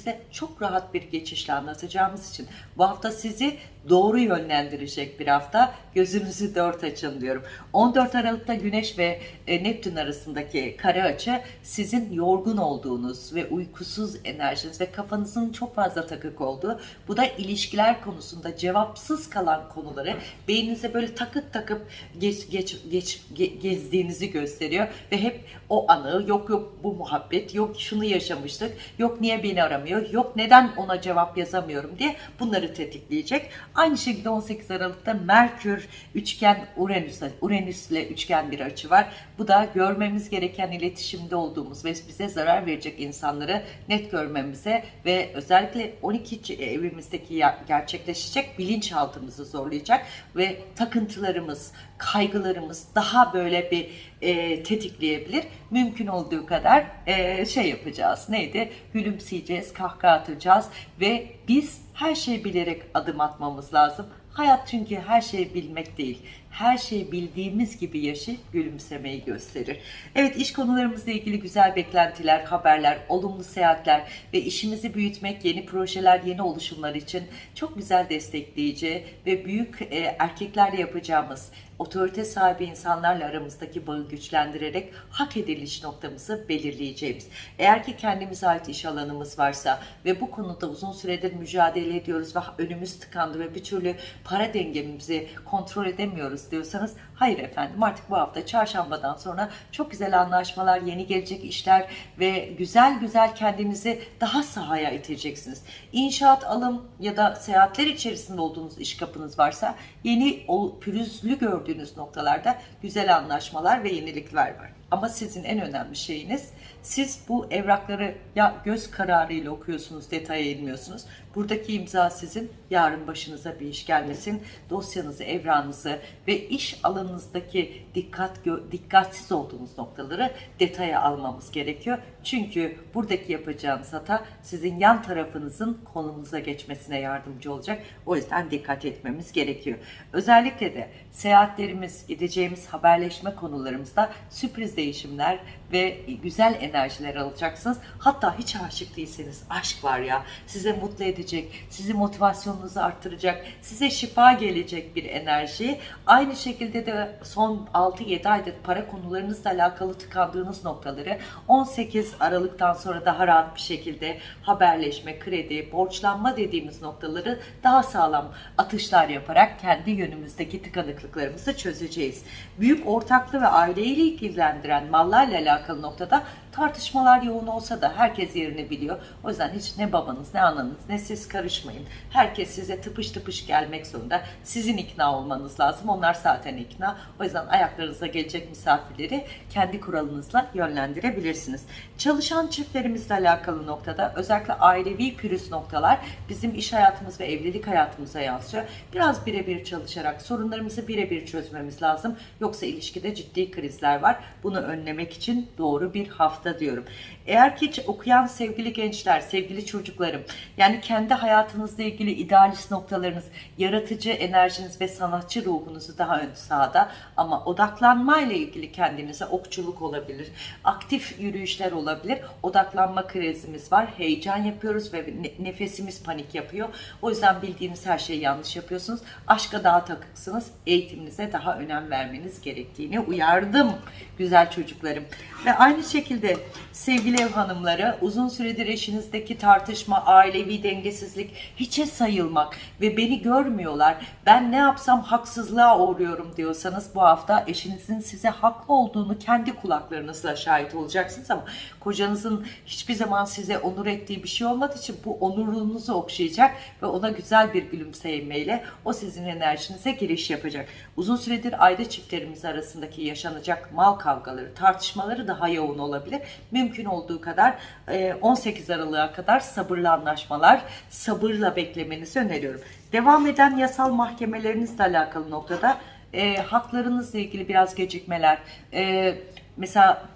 yöneticilerimize çok rahat bir geçişle anlatacağımız için bu hafta sizi doğru yönlendirecek bir hafta. Gözünüzü dört açın diyorum. 14 Aralık'ta Güneş ve e, Neptün arasındaki kare açı sizin yorgun olduğunuz ve uykusuz enerjiniz ve kafanızın çok fazla takık olduğu. Bu da ilişkiler konusunda cevapsız kalan konuları beyninize böyle takıp takıp geç, geç, geç, gezdiğinizi gösteriyor ve hep o anı yok yok bu muhabbet yok şunu yaşamıştık yok niye beni aramıyor yok neden ona cevap yazamıyorum diye bunları tetikleyecek. Aynı şekilde 18 Aralık'ta Merkür üçgen Uranüs, Uranüs ile üçgen bir açı var. Bu da görmemiz gereken iletişimde olduğumuz ve bize zarar verecek insanları net görmemize ve özellikle 12. evimizdeki gerçekleşecek bilinçaltımızı zorlayacak ve takıntılarımız, kaygılarımız daha böyle bir e, tetikleyebilir. Mümkün olduğu kadar e, şey yapacağız. Neydi? Gülümseyeceğiz, kahkaha atacağız ve biz her şeyi bilerek adım atmamız lazım. Hayat çünkü her şeyi bilmek değil. Her şeyi bildiğimiz gibi yaşayıp gülümsemeyi gösterir. Evet iş konularımızla ilgili güzel beklentiler, haberler, olumlu seyahatler ve işimizi büyütmek, yeni projeler, yeni oluşumlar için çok güzel destekleyici ve büyük e, erkeklerle yapacağımız otorite sahibi insanlarla aramızdaki bağı güçlendirerek hak ediliş noktamızı belirleyeceğimiz. Eğer ki kendimize ait iş alanımız varsa ve bu konuda uzun süredir mücadele ediyoruz ve önümüz tıkandı ve bir türlü para dengemizi kontrol edemiyoruz diyorsanız hayır efendim artık bu hafta çarşambadan sonra çok güzel anlaşmalar, yeni gelecek işler ve güzel güzel kendinizi daha sahaya iteceksiniz. İnşaat, alım ya da seyahatler içerisinde olduğunuz iş kapınız varsa yeni pürüzlü gördüğünüz noktalarda güzel anlaşmalar ve yenilikler var. Ama sizin en önemli şeyiniz siz bu evrakları ya göz kararıyla okuyorsunuz, detaya inmiyorsunuz. Buradaki imza sizin, yarın başınıza bir iş gelmesin. Dosyanızı, evranızı ve iş alanınızdaki dikkat dikkatsiz olduğunuz noktaları detaya almamız gerekiyor. Çünkü buradaki yapacağınız hata sizin yan tarafınızın konunuza geçmesine yardımcı olacak. O yüzden dikkat etmemiz gerekiyor. Özellikle de seyahatlerimiz, gideceğimiz haberleşme konularımızda sürpriz değişimler ve güzel enerjiler alacaksınız. Hatta hiç aşık değilseniz aşk var ya size mutlu edecek, sizi motivasyonunuzu arttıracak, size şifa gelecek bir enerji. Aynı şekilde de son 6-7 aydır para konularınızla alakalı tıkandığınız noktaları 18 Aralık'tan sonra daha rahat bir şekilde haberleşme, kredi, borçlanma dediğimiz noktaları daha sağlam atışlar yaparak kendi yönümüzdeki tıkanıklıklarımızı çözeceğiz. Büyük ortaklı ve aileyle ilgilendiren mallarla alakalı noktada tartışmalar yoğun olsa da herkes yerini biliyor. O yüzden hiç ne babanız ne ananız ne siz karışmayın. Herkes size tıpış tıpış gelmek zorunda. Sizin ikna olmanız lazım. Onlar zaten ikna. O yüzden ayaklarınıza gelecek misafirleri kendi kuralınızla yönlendirebilirsiniz. Çalışan çiftlerimizle alakalı noktada özellikle ailevi pürüz noktalar bizim iş hayatımız ve evlilik hayatımıza yansıyor. Biraz birebir çalışarak sorunlarımızı birebir çözmemiz lazım. Yoksa ilişkide ciddi krizler var. Bunu önlemek için doğru bir hafta diyorum. Eğer ki okuyan sevgili gençler, sevgili çocuklarım, yani kendi hayatınızla ilgili idealist noktalarınız, yaratıcı enerjiniz ve sanatçı ruhunuzu daha ön sahada ama odaklanma ile ilgili kendinize okçuluk olabilir, aktif yürüyüşler olabilir, odaklanma krizimiz var, heyecan yapıyoruz ve ne- nefesimiz panik yapıyor. O yüzden bildiğiniz her şeyi yanlış yapıyorsunuz. Aşka daha takıksınız, eğitiminize daha önem vermeniz gerektiğini uyardım güzel çocuklarım. Ve aynı şekilde sevgili ev hanımları uzun süredir eşinizdeki tartışma, ailevi dengesizlik hiçe sayılmak ve beni görmüyorlar. Ben ne yapsam haksızlığa uğruyorum diyorsanız bu hafta eşinizin size haklı olduğunu kendi kulaklarınızla şahit olacaksınız ama kocanızın hiçbir zaman size onur ettiği bir şey olmadığı için bu onurunuzu okşayacak ve ona güzel bir gülümsemeyle o sizin enerjinize giriş yapacak. Uzun süredir aile çiftlerimiz arasındaki yaşanacak mal kavgaları, tartışmaları daha yoğun olabilir. Mümkün olduğu kadar e, 18 Aralık'a kadar sabırlı anlaşmalar, sabırla beklemenizi öneriyorum. Devam eden yasal mahkemelerinizle alakalı noktada e, haklarınızla ilgili biraz gecikmeler, e, mesela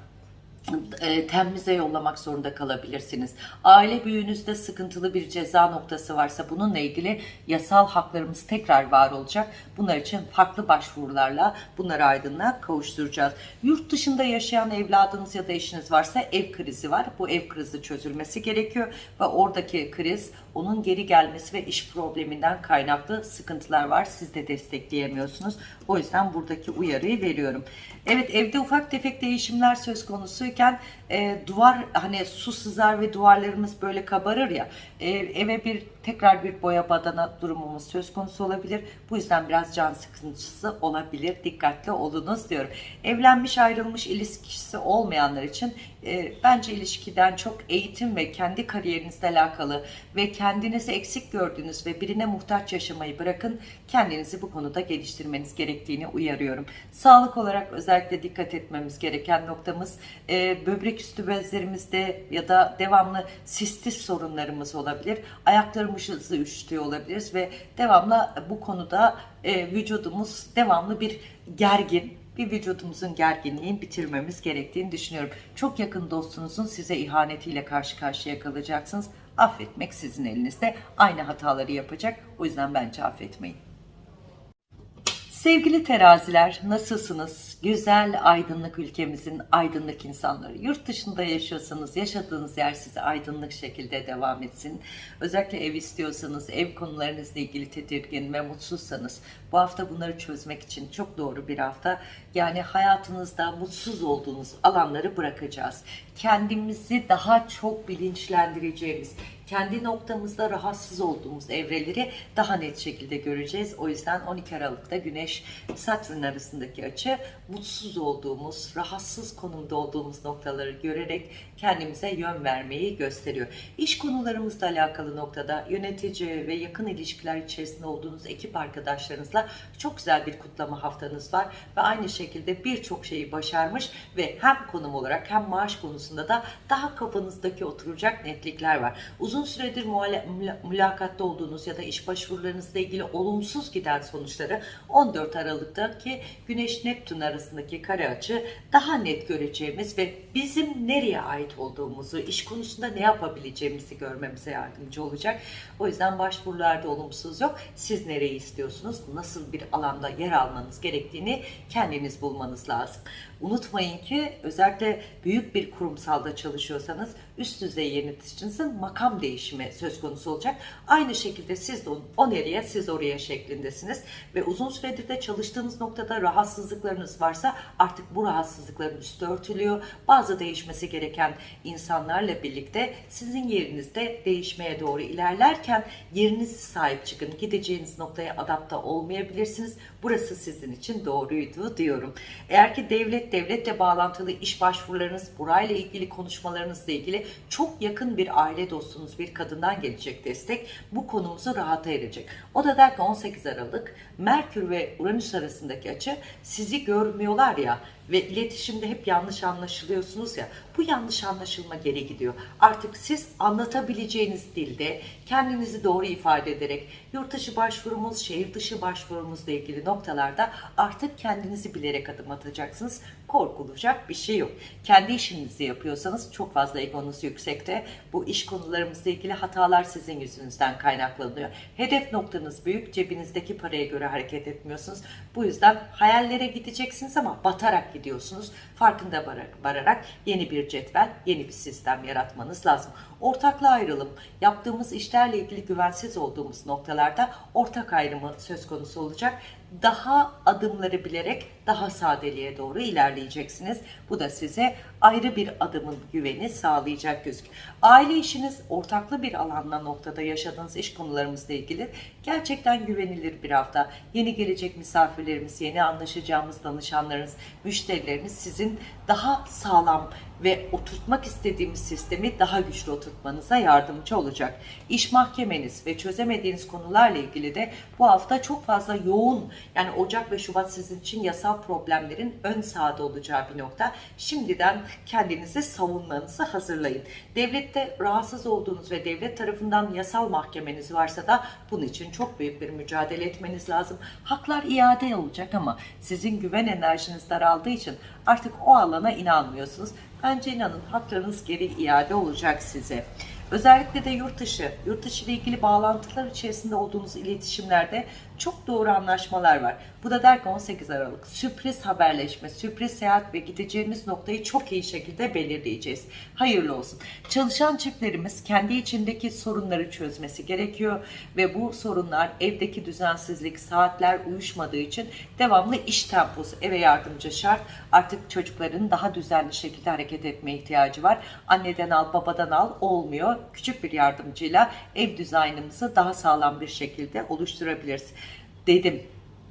e, temize yollamak zorunda kalabilirsiniz. Aile büyüğünüzde sıkıntılı bir ceza noktası varsa bununla ilgili yasal haklarımız tekrar var olacak. Bunlar için farklı başvurularla bunları aydınlığa kavuşturacağız. Yurt dışında yaşayan evladınız ya da eşiniz varsa ev krizi var. Bu ev krizi çözülmesi gerekiyor ve oradaki kriz onun geri gelmesi ve iş probleminden kaynaklı sıkıntılar var. Siz de destekleyemiyorsunuz. O yüzden buradaki uyarıyı veriyorum. Evet evde ufak tefek değişimler söz konusuyken e, duvar hani su sızar ve duvarlarımız böyle kabarır ya e, eve bir tekrar bir boya badana durumumuz söz konusu olabilir. Bu yüzden biraz can sıkıntısı olabilir. Dikkatli olunuz diyorum. Evlenmiş ayrılmış ilişkisi olmayanlar için e, bence ilişkiden çok eğitim ve kendi kariyerinizle alakalı ve kendinizi eksik gördüğünüz ve birine muhtaç yaşamayı bırakın. Kendinizi bu konuda geliştirmeniz gerektiğini uyarıyorum. Sağlık olarak özellikle dikkat etmemiz gereken noktamız e, böbrek üstü bezlerimizde ya da devamlı sistis sorunlarımız olabilir. Ayaklarımızı üşütüyor olabiliriz ve devamlı bu konuda e, vücudumuz devamlı bir gergin bir vücudumuzun gerginliğini bitirmemiz gerektiğini düşünüyorum. Çok yakın dostunuzun size ihanetiyle karşı karşıya kalacaksınız. Affetmek sizin elinizde. Aynı hataları yapacak. O yüzden bence affetmeyin. Sevgili teraziler nasılsınız? Güzel aydınlık ülkemizin aydınlık insanları. Yurt dışında yaşıyorsanız yaşadığınız yer size aydınlık şekilde devam etsin. Özellikle ev istiyorsanız, ev konularınızla ilgili tedirgin ve mutsuzsanız bu hafta bunları çözmek için çok doğru bir hafta. Yani hayatınızda mutsuz olduğunuz alanları bırakacağız. Kendimizi daha çok bilinçlendireceğimiz, kendi noktamızda rahatsız olduğumuz evreleri daha net şekilde göreceğiz. O yüzden 12 Aralık'ta Güneş Satürn arasındaki açı mutsuz olduğumuz, rahatsız konumda olduğumuz noktaları görerek kendimize yön vermeyi gösteriyor. İş konularımızla alakalı noktada yönetici ve yakın ilişkiler içerisinde olduğunuz ekip arkadaşlarınızla çok güzel bir kutlama haftanız var ve aynı şekilde birçok şeyi başarmış ve hem konum olarak hem maaş konusunda da daha kafanızdaki oturacak netlikler var. Uzun süredir muhala- müla- mülakatta olduğunuz ya da iş başvurularınızla ilgili olumsuz giden sonuçları 14 Aralık'taki Güneş Neptün arasındaki kare açı daha net göreceğimiz ve bizim nereye ait olduğumuzu, iş konusunda ne yapabileceğimizi görmemize yardımcı olacak. O yüzden başvurularda olumsuz yok. Siz nereyi istiyorsunuz? Nasıl bir alanda yer almanız gerektiğini kendiniz bulmanız lazım. Unutmayın ki özellikle büyük bir kurumsalda çalışıyorsanız üst düzey yöneticinizin makam değişimi söz konusu olacak. Aynı şekilde siz de o nereye siz oraya şeklindesiniz ve uzun süredir de çalıştığınız noktada rahatsızlıklarınız varsa artık bu rahatsızlıkların üstü örtülüyor. Bazı değişmesi gereken insanlarla birlikte sizin yerinizde değişmeye doğru ilerlerken yerinizi sahip çıkın. Gideceğiniz noktaya adapte olmayabilirsiniz. Burası sizin için doğruydu diyorum. Eğer ki devlet devletle bağlantılı iş başvurularınız, burayla ilgili konuşmalarınızla ilgili çok yakın bir aile dostunuz bir kadından gelecek destek bu konumuzu rahata erecek. O da der ki 18 Aralık Merkür ve Uranüs arasındaki açı sizi görmüyorlar ya ve iletişimde hep yanlış anlaşılıyorsunuz ya bu yanlış anlaşılma geri gidiyor. Artık siz anlatabileceğiniz dilde kendinizi doğru ifade ederek yurt dışı başvurumuz, şehir dışı başvurumuzla ilgili noktalarda artık kendinizi bilerek adım atacaksınız. Korkulacak bir şey yok. Kendi işinizi yapıyorsanız çok fazla egonuz yüksekte. Bu iş konularımızla ilgili hatalar sizin yüzünüzden kaynaklanıyor. Hedef noktanız büyük, cebinizdeki paraya göre hareket etmiyorsunuz. Bu yüzden hayallere gideceksiniz ama batarak gidiyorsunuz. Farkında vararak, yeni bir cetvel, yeni bir sistem yaratmanız lazım. Ortakla ayrılım, yaptığımız işlerle ilgili güvensiz olduğumuz noktalarda ortak ayrımı söz konusu olacak. Daha adımları bilerek daha sadeliğe doğru ilerleyeceksiniz. Bu da size ayrı bir adımın güveni sağlayacak gözük. Aile işiniz ortaklı bir alanda noktada yaşadığınız iş konularımızla ilgili gerçekten güvenilir bir hafta. Yeni gelecek misafirlerimiz, yeni anlaşacağımız danışanlarınız, müşterileriniz sizin daha sağlam ve oturtmak istediğimiz sistemi daha güçlü oturtmanıza yardımcı olacak. İş mahkemeniz ve çözemediğiniz konularla ilgili de bu hafta çok fazla yoğun yani Ocak ve Şubat sizin için yasal problemlerin ön sahada olacağı bir nokta. Şimdiden kendinizi savunmanızı hazırlayın. Devlette rahatsız olduğunuz ve devlet tarafından yasal mahkemeniz varsa da bunun için çok büyük bir mücadele etmeniz lazım. Haklar iade olacak ama sizin güven enerjiniz daraldığı için artık o alana inanmıyorsunuz. Bence inanın haklarınız geri iade olacak size. Özellikle de yurt dışı, yurt dışı ile ilgili bağlantılar içerisinde olduğunuz iletişimlerde çok doğru anlaşmalar var. Bu da der ki 18 Aralık sürpriz haberleşme, sürpriz seyahat ve gideceğimiz noktayı çok iyi şekilde belirleyeceğiz. Hayırlı olsun. Çalışan çiftlerimiz kendi içindeki sorunları çözmesi gerekiyor ve bu sorunlar evdeki düzensizlik, saatler uyuşmadığı için devamlı iş temposu, eve yardımcı şart. Artık çocukların daha düzenli şekilde hareket etmeye ihtiyacı var. Anneden al, babadan al olmuyor. Küçük bir yardımcıyla ev dizaynımızı daha sağlam bir şekilde oluşturabiliriz. Dedim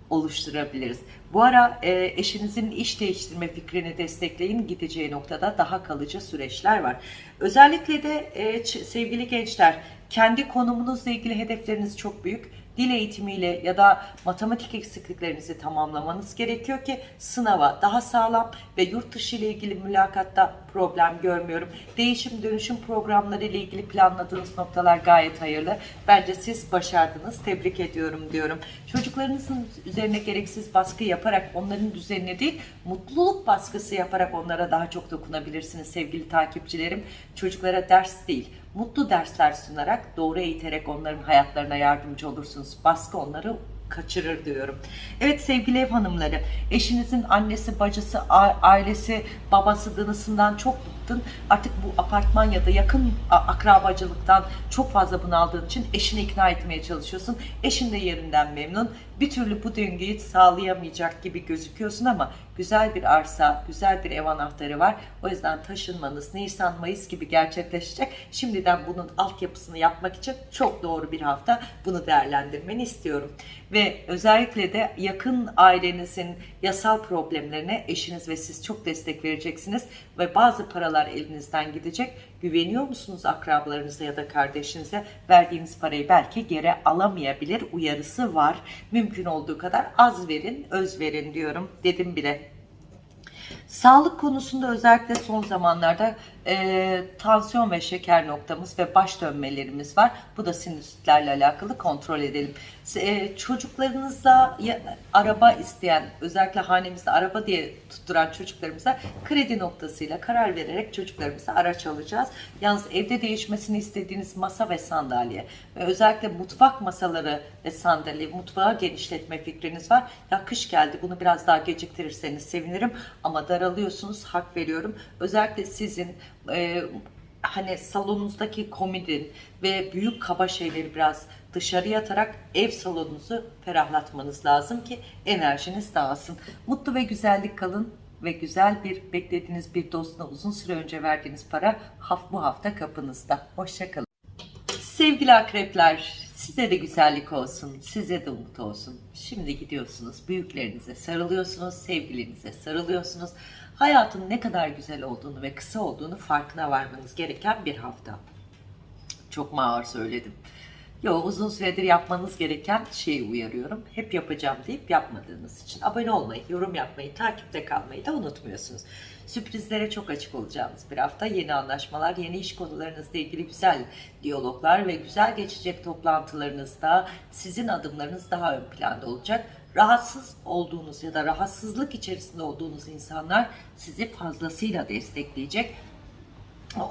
oluşturabiliriz. Bu ara e, eşinizin iş değiştirme fikrini destekleyin. Gideceği noktada daha kalıcı süreçler var. Özellikle de e, sevgili gençler kendi konumunuzla ilgili hedefleriniz çok büyük. Dil eğitimiyle ya da matematik eksikliklerinizi tamamlamanız gerekiyor ki sınava daha sağlam ve yurt dışı ile ilgili mülakatta problem görmüyorum. Değişim dönüşüm programları ile ilgili planladığınız noktalar gayet hayırlı. Bence siz başardınız. Tebrik ediyorum diyorum. Çocuklarınızın üzerine gereksiz baskı yaparak onların düzenine değil, mutluluk baskısı yaparak onlara daha çok dokunabilirsiniz sevgili takipçilerim. Çocuklara ders değil, mutlu dersler sunarak, doğru eğiterek onların hayatlarına yardımcı olursunuz. Baskı onları kaçırır diyorum. Evet sevgili ev hanımları, eşinizin annesi, bacısı, ailesi, babası, danısından çok bıktın. Artık bu apartman ya da yakın akrabacılıktan çok fazla bunaldığın için eşini ikna etmeye çalışıyorsun. Eşin de yerinden memnun. Bir türlü bu döngüyü sağlayamayacak gibi gözüküyorsun ama Güzel bir arsa, güzel bir ev anahtarı var. O yüzden taşınmanız Nisan, Mayıs gibi gerçekleşecek. Şimdiden bunun altyapısını yapmak için çok doğru bir hafta bunu değerlendirmeni istiyorum. Ve özellikle de yakın ailenizin yasal problemlerine eşiniz ve siz çok destek vereceksiniz. Ve bazı paralar elinizden gidecek. Güveniyor musunuz akrabalarınıza ya da kardeşinize? Verdiğiniz parayı belki geri alamayabilir uyarısı var. Mümkün olduğu kadar az verin, öz verin diyorum. Dedim bile. Sağlık konusunda özellikle son zamanlarda e, tansiyon ve şeker noktamız ve baş dönmelerimiz var. Bu da sinüsitlerle alakalı kontrol edelim. E, çocuklarınızla ya, araba isteyen, özellikle hanemizde araba diye tutturan çocuklarımıza kredi noktasıyla karar vererek çocuklarımıza araç alacağız. Yalnız evde değişmesini istediğiniz masa ve sandalye ve özellikle mutfak masaları ve sandalye, mutfağı genişletme fikriniz var. Ya kış geldi bunu biraz daha geciktirirseniz sevinirim ama daralıyorsunuz hak veriyorum. Özellikle sizin e, hani salonunuzdaki komodin ve büyük kaba şeyleri biraz dışarıya atarak ev salonunuzu ferahlatmanız lazım ki enerjiniz dağılsın. Mutlu ve güzellik kalın ve güzel bir beklediğiniz bir dostuna uzun süre önce verdiğiniz para bu hafta kapınızda. Hoşçakalın. Sevgili akrepler, size de güzellik olsun, size de umut olsun. Şimdi gidiyorsunuz, büyüklerinize sarılıyorsunuz, sevgilinize sarılıyorsunuz. Hayatın ne kadar güzel olduğunu ve kısa olduğunu farkına varmanız gereken bir hafta. Çok mu ağır söyledim. Yo uzun süredir yapmanız gereken şeyi uyarıyorum. Hep yapacağım deyip yapmadığınız için. Abone olmayı, yorum yapmayı, takipte kalmayı da unutmuyorsunuz. Sürprizlere çok açık olacağınız bir hafta. Yeni anlaşmalar, yeni iş konularınızla ilgili güzel diyaloglar ve güzel geçecek toplantılarınızda sizin adımlarınız daha ön planda olacak. Rahatsız olduğunuz ya da rahatsızlık içerisinde olduğunuz insanlar sizi fazlasıyla destekleyecek.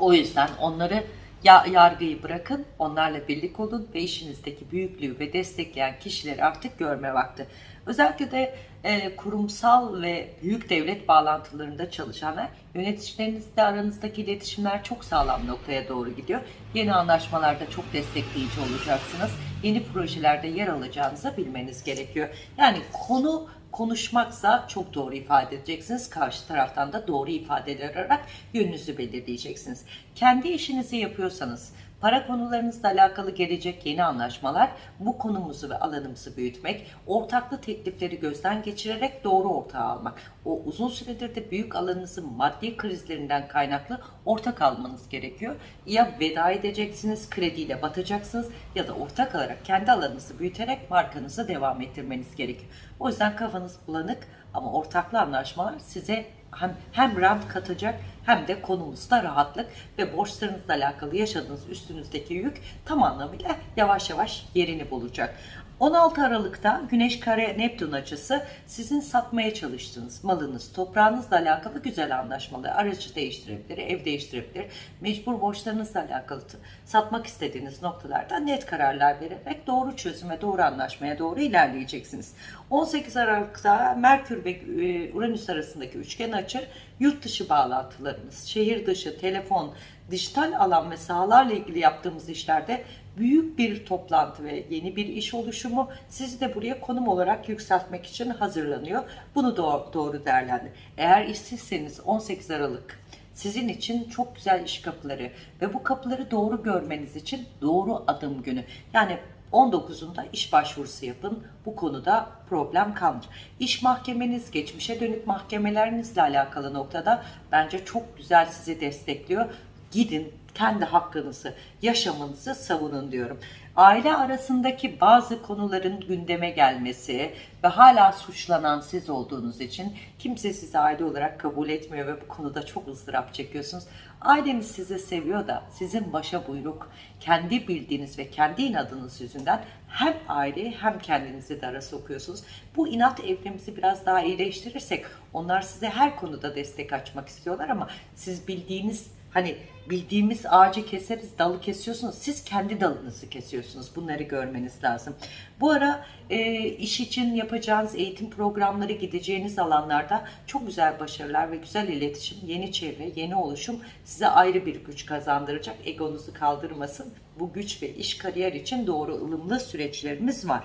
O yüzden onları ya yargıyı bırakın, onlarla birlik olun ve işinizdeki büyüklüğü ve destekleyen kişileri artık görme vakti. Özellikle de e, kurumsal ve büyük devlet bağlantılarında çalışanlar, yöneticilerinizle aranızdaki iletişimler çok sağlam noktaya doğru gidiyor. Yeni anlaşmalarda çok destekleyici olacaksınız. Yeni projelerde yer alacağınızı bilmeniz gerekiyor. Yani konu konuşmaksa çok doğru ifade edeceksiniz. Karşı taraftan da doğru ifadeler ararak yönünüzü belirleyeceksiniz. Kendi işinizi yapıyorsanız, para konularınızla alakalı gelecek yeni anlaşmalar, bu konumuzu ve alanımızı büyütmek, ortaklı teklifleri gözden geçirerek doğru ortağı almak. O uzun süredir de büyük alanınızın maddi krizlerinden kaynaklı ortak almanız gerekiyor. Ya veda edeceksiniz, krediyle batacaksınız ya da ortak alarak kendi alanınızı büyüterek markanızı devam ettirmeniz gerekiyor. O yüzden kafanız bulanık ama ortaklı anlaşmalar size hem, hem rant katacak hem de konumuzda rahatlık ve borçlarınızla alakalı yaşadığınız üstünüzdeki yük tam anlamıyla yavaş yavaş yerini bulacak. 16 Aralık'ta Güneş Kare Neptün açısı sizin satmaya çalıştığınız malınız, toprağınızla alakalı güzel anlaşmalı, aracı değiştirebilir, ev değiştirebilir, mecbur borçlarınızla alakalı satmak istediğiniz noktalarda net kararlar vererek doğru çözüme, doğru anlaşmaya doğru ilerleyeceksiniz. 18 Aralık'ta Merkür ve e, Uranüs arasındaki üçgen açı yurt dışı bağlantılarımız, şehir dışı, telefon, dijital alan ve sahalarla ilgili yaptığımız işlerde büyük bir toplantı ve yeni bir iş oluşumu sizi de buraya konum olarak yükseltmek için hazırlanıyor. Bunu doğru, doğru değerlendir. Eğer işsizseniz 18 Aralık sizin için çok güzel iş kapıları ve bu kapıları doğru görmeniz için doğru adım günü. Yani 19'unda iş başvurusu yapın. Bu konuda problem kalmayacak. İş mahkemeniz, geçmişe dönük mahkemelerinizle alakalı noktada bence çok güzel sizi destekliyor. Gidin kendi hakkınızı, yaşamınızı savunun diyorum. Aile arasındaki bazı konuların gündeme gelmesi ve hala suçlanan siz olduğunuz için kimse sizi aile olarak kabul etmiyor ve bu konuda çok ızdırap çekiyorsunuz. Aileniz sizi seviyor da sizin başa buyruk, kendi bildiğiniz ve kendi inadınız yüzünden hem aileyi hem kendinizi dara sokuyorsunuz. Bu inat evrimizi biraz daha iyileştirirsek onlar size her konuda destek açmak istiyorlar ama siz bildiğiniz Hani bildiğimiz ağacı keseriz, dalı kesiyorsunuz. Siz kendi dalınızı kesiyorsunuz. Bunları görmeniz lazım. Bu ara e, iş için yapacağınız eğitim programları gideceğiniz alanlarda çok güzel başarılar ve güzel iletişim, yeni çevre, yeni oluşum size ayrı bir güç kazandıracak. Egonuzu kaldırmasın. Bu güç ve iş kariyer için doğru ılımlı süreçlerimiz var.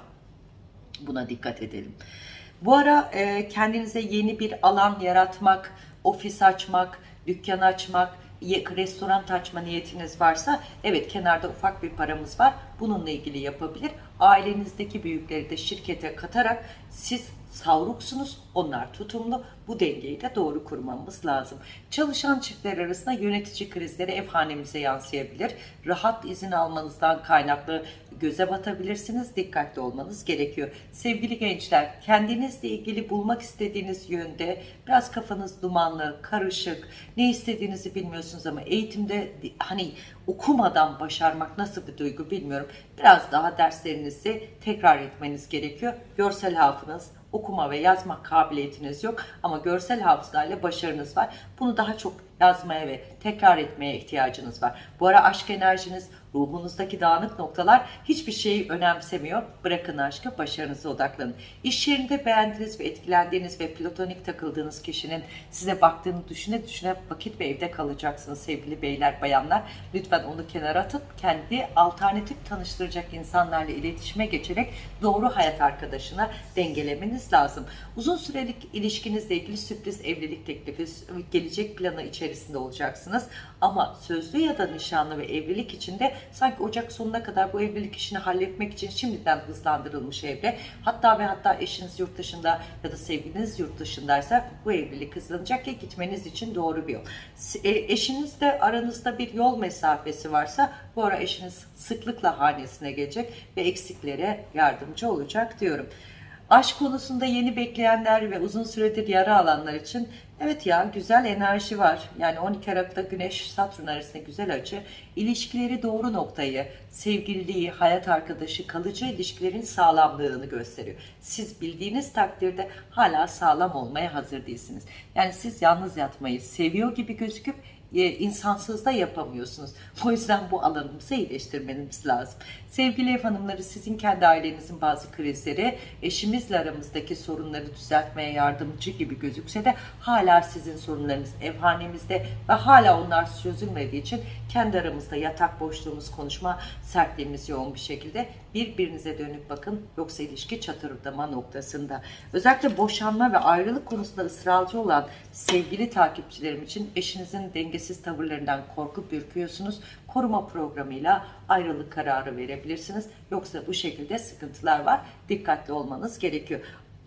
Buna dikkat edelim. Bu ara e, kendinize yeni bir alan yaratmak, ofis açmak, dükkan açmak, restoran açma niyetiniz varsa evet kenarda ufak bir paramız var. Bununla ilgili yapabilir. Ailenizdeki büyükleri de şirkete katarak siz savruksunuz, onlar tutumlu. Bu dengeyi de doğru kurmamız lazım. Çalışan çiftler arasında yönetici krizleri ev hanemize yansıyabilir. Rahat izin almanızdan kaynaklı göze batabilirsiniz. Dikkatli olmanız gerekiyor. Sevgili gençler, kendinizle ilgili bulmak istediğiniz yönde biraz kafanız dumanlı, karışık, ne istediğinizi bilmiyorsunuz ama eğitimde hani okumadan başarmak nasıl bir duygu bilmiyorum. Biraz daha derslerinizi tekrar etmeniz gerekiyor. Görsel hafızanız, okuma ve yazma kabiliyetiniz yok ama görsel hafızayla başarınız var. Bunu daha çok yazmaya ve tekrar etmeye ihtiyacınız var. Bu ara aşk enerjiniz, ruhunuzdaki dağınık noktalar hiçbir şeyi önemsemiyor. Bırakın aşkı, başarınıza odaklanın. İş yerinde beğendiğiniz ve etkilendiğiniz ve platonik takıldığınız kişinin size baktığını düşüne düşüne vakit ve evde kalacaksınız sevgili beyler, bayanlar. Lütfen onu kenara atıp kendi alternatif tanıştıracak insanlarla iletişime geçerek doğru hayat arkadaşına dengelemeniz lazım. Uzun sürelik ilişkinizle ilgili sürpriz evlilik teklifi, gelecek planı içerisinde olacaksınız. Ama sözlü ya da nişanlı ve evlilik içinde sanki Ocak sonuna kadar bu evlilik işini halletmek için şimdiden hızlandırılmış evre. Hatta ve hatta eşiniz yurt dışında ya da sevgiliniz yurt dışındaysa bu evlilik hızlanacak ya gitmeniz için doğru bir yol. E, eşinizle aranızda bir yol mesafesi varsa bu ara eşiniz sıklıkla hanesine gelecek ve eksiklere yardımcı olacak diyorum. Aşk konusunda yeni bekleyenler ve uzun süredir yara alanlar için evet ya güzel enerji var. Yani 12 Aralık'ta Güneş Satürn arasında güzel açı. İlişkileri doğru noktayı, sevgililiği, hayat arkadaşı, kalıcı ilişkilerin sağlamlığını gösteriyor. Siz bildiğiniz takdirde hala sağlam olmaya hazır değilsiniz. Yani siz yalnız yatmayı seviyor gibi gözüküp e, insansız da yapamıyorsunuz. O yüzden bu alanımızı iyileştirmemiz lazım. Sevgili ev hanımları sizin kendi ailenizin bazı krizleri eşimizle aramızdaki sorunları düzeltmeye yardımcı gibi gözükse de hala sizin sorunlarınız evhanemizde ve hala onlar çözülmediği için kendi aramızda yatak boşluğumuz, konuşma sertliğimiz yoğun bir şekilde birbirinize dönüp bakın yoksa ilişki çatırdama noktasında. Özellikle boşanma ve ayrılık konusunda ısrarcı olan sevgili takipçilerim için eşinizin dengesiz tavırlarından korkup ürküyorsunuz. Koruma programıyla ayrılık kararı verebilirsiniz. Yoksa bu şekilde sıkıntılar var. Dikkatli olmanız gerekiyor.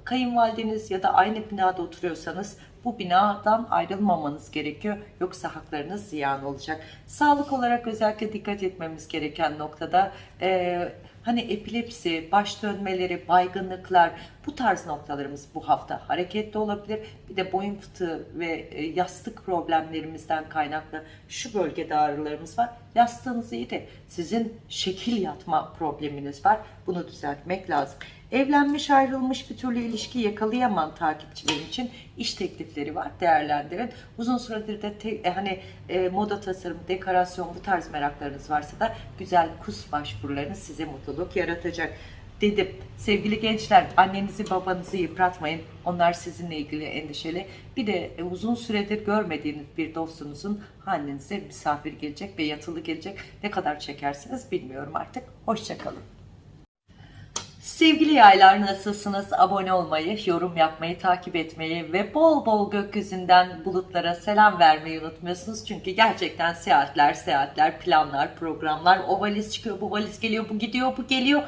Kayınvalideniz ya da aynı binada oturuyorsanız bu binadan ayrılmamanız gerekiyor. Yoksa haklarınız ziyan olacak. Sağlık olarak özellikle dikkat etmemiz gereken noktada e, hani epilepsi, baş dönmeleri, baygınlıklar bu tarz noktalarımız bu hafta hareketli olabilir. Bir de boyun fıtığı ve e, yastık problemlerimizden kaynaklı şu bölgede ağrılarımız var. Yastığınız iyi de sizin şekil yatma probleminiz var. Bunu düzeltmek lazım. Evlenmiş ayrılmış bir türlü ilişki yakalayamayan takipçilerim için iş teklifleri var. Değerlendirin. Uzun süredir de te, e, hani e, moda tasarım, dekorasyon bu tarz meraklarınız varsa da güzel kus başvurularınız size mutluluk yaratacak dedim. Sevgili gençler annenizi babanızı yıpratmayın. Onlar sizinle ilgili endişeli. Bir de e, uzun süredir görmediğiniz bir dostunuzun annenize misafir gelecek ve yatılı gelecek. Ne kadar çekersiniz bilmiyorum artık. Hoşçakalın. Sevgili yaylar nasılsınız? Abone olmayı, yorum yapmayı, takip etmeyi ve bol bol gökyüzünden bulutlara selam vermeyi unutmuyorsunuz. Çünkü gerçekten seyahatler, seyahatler, planlar, programlar, o valiz çıkıyor, bu valiz geliyor, bu gidiyor, bu geliyor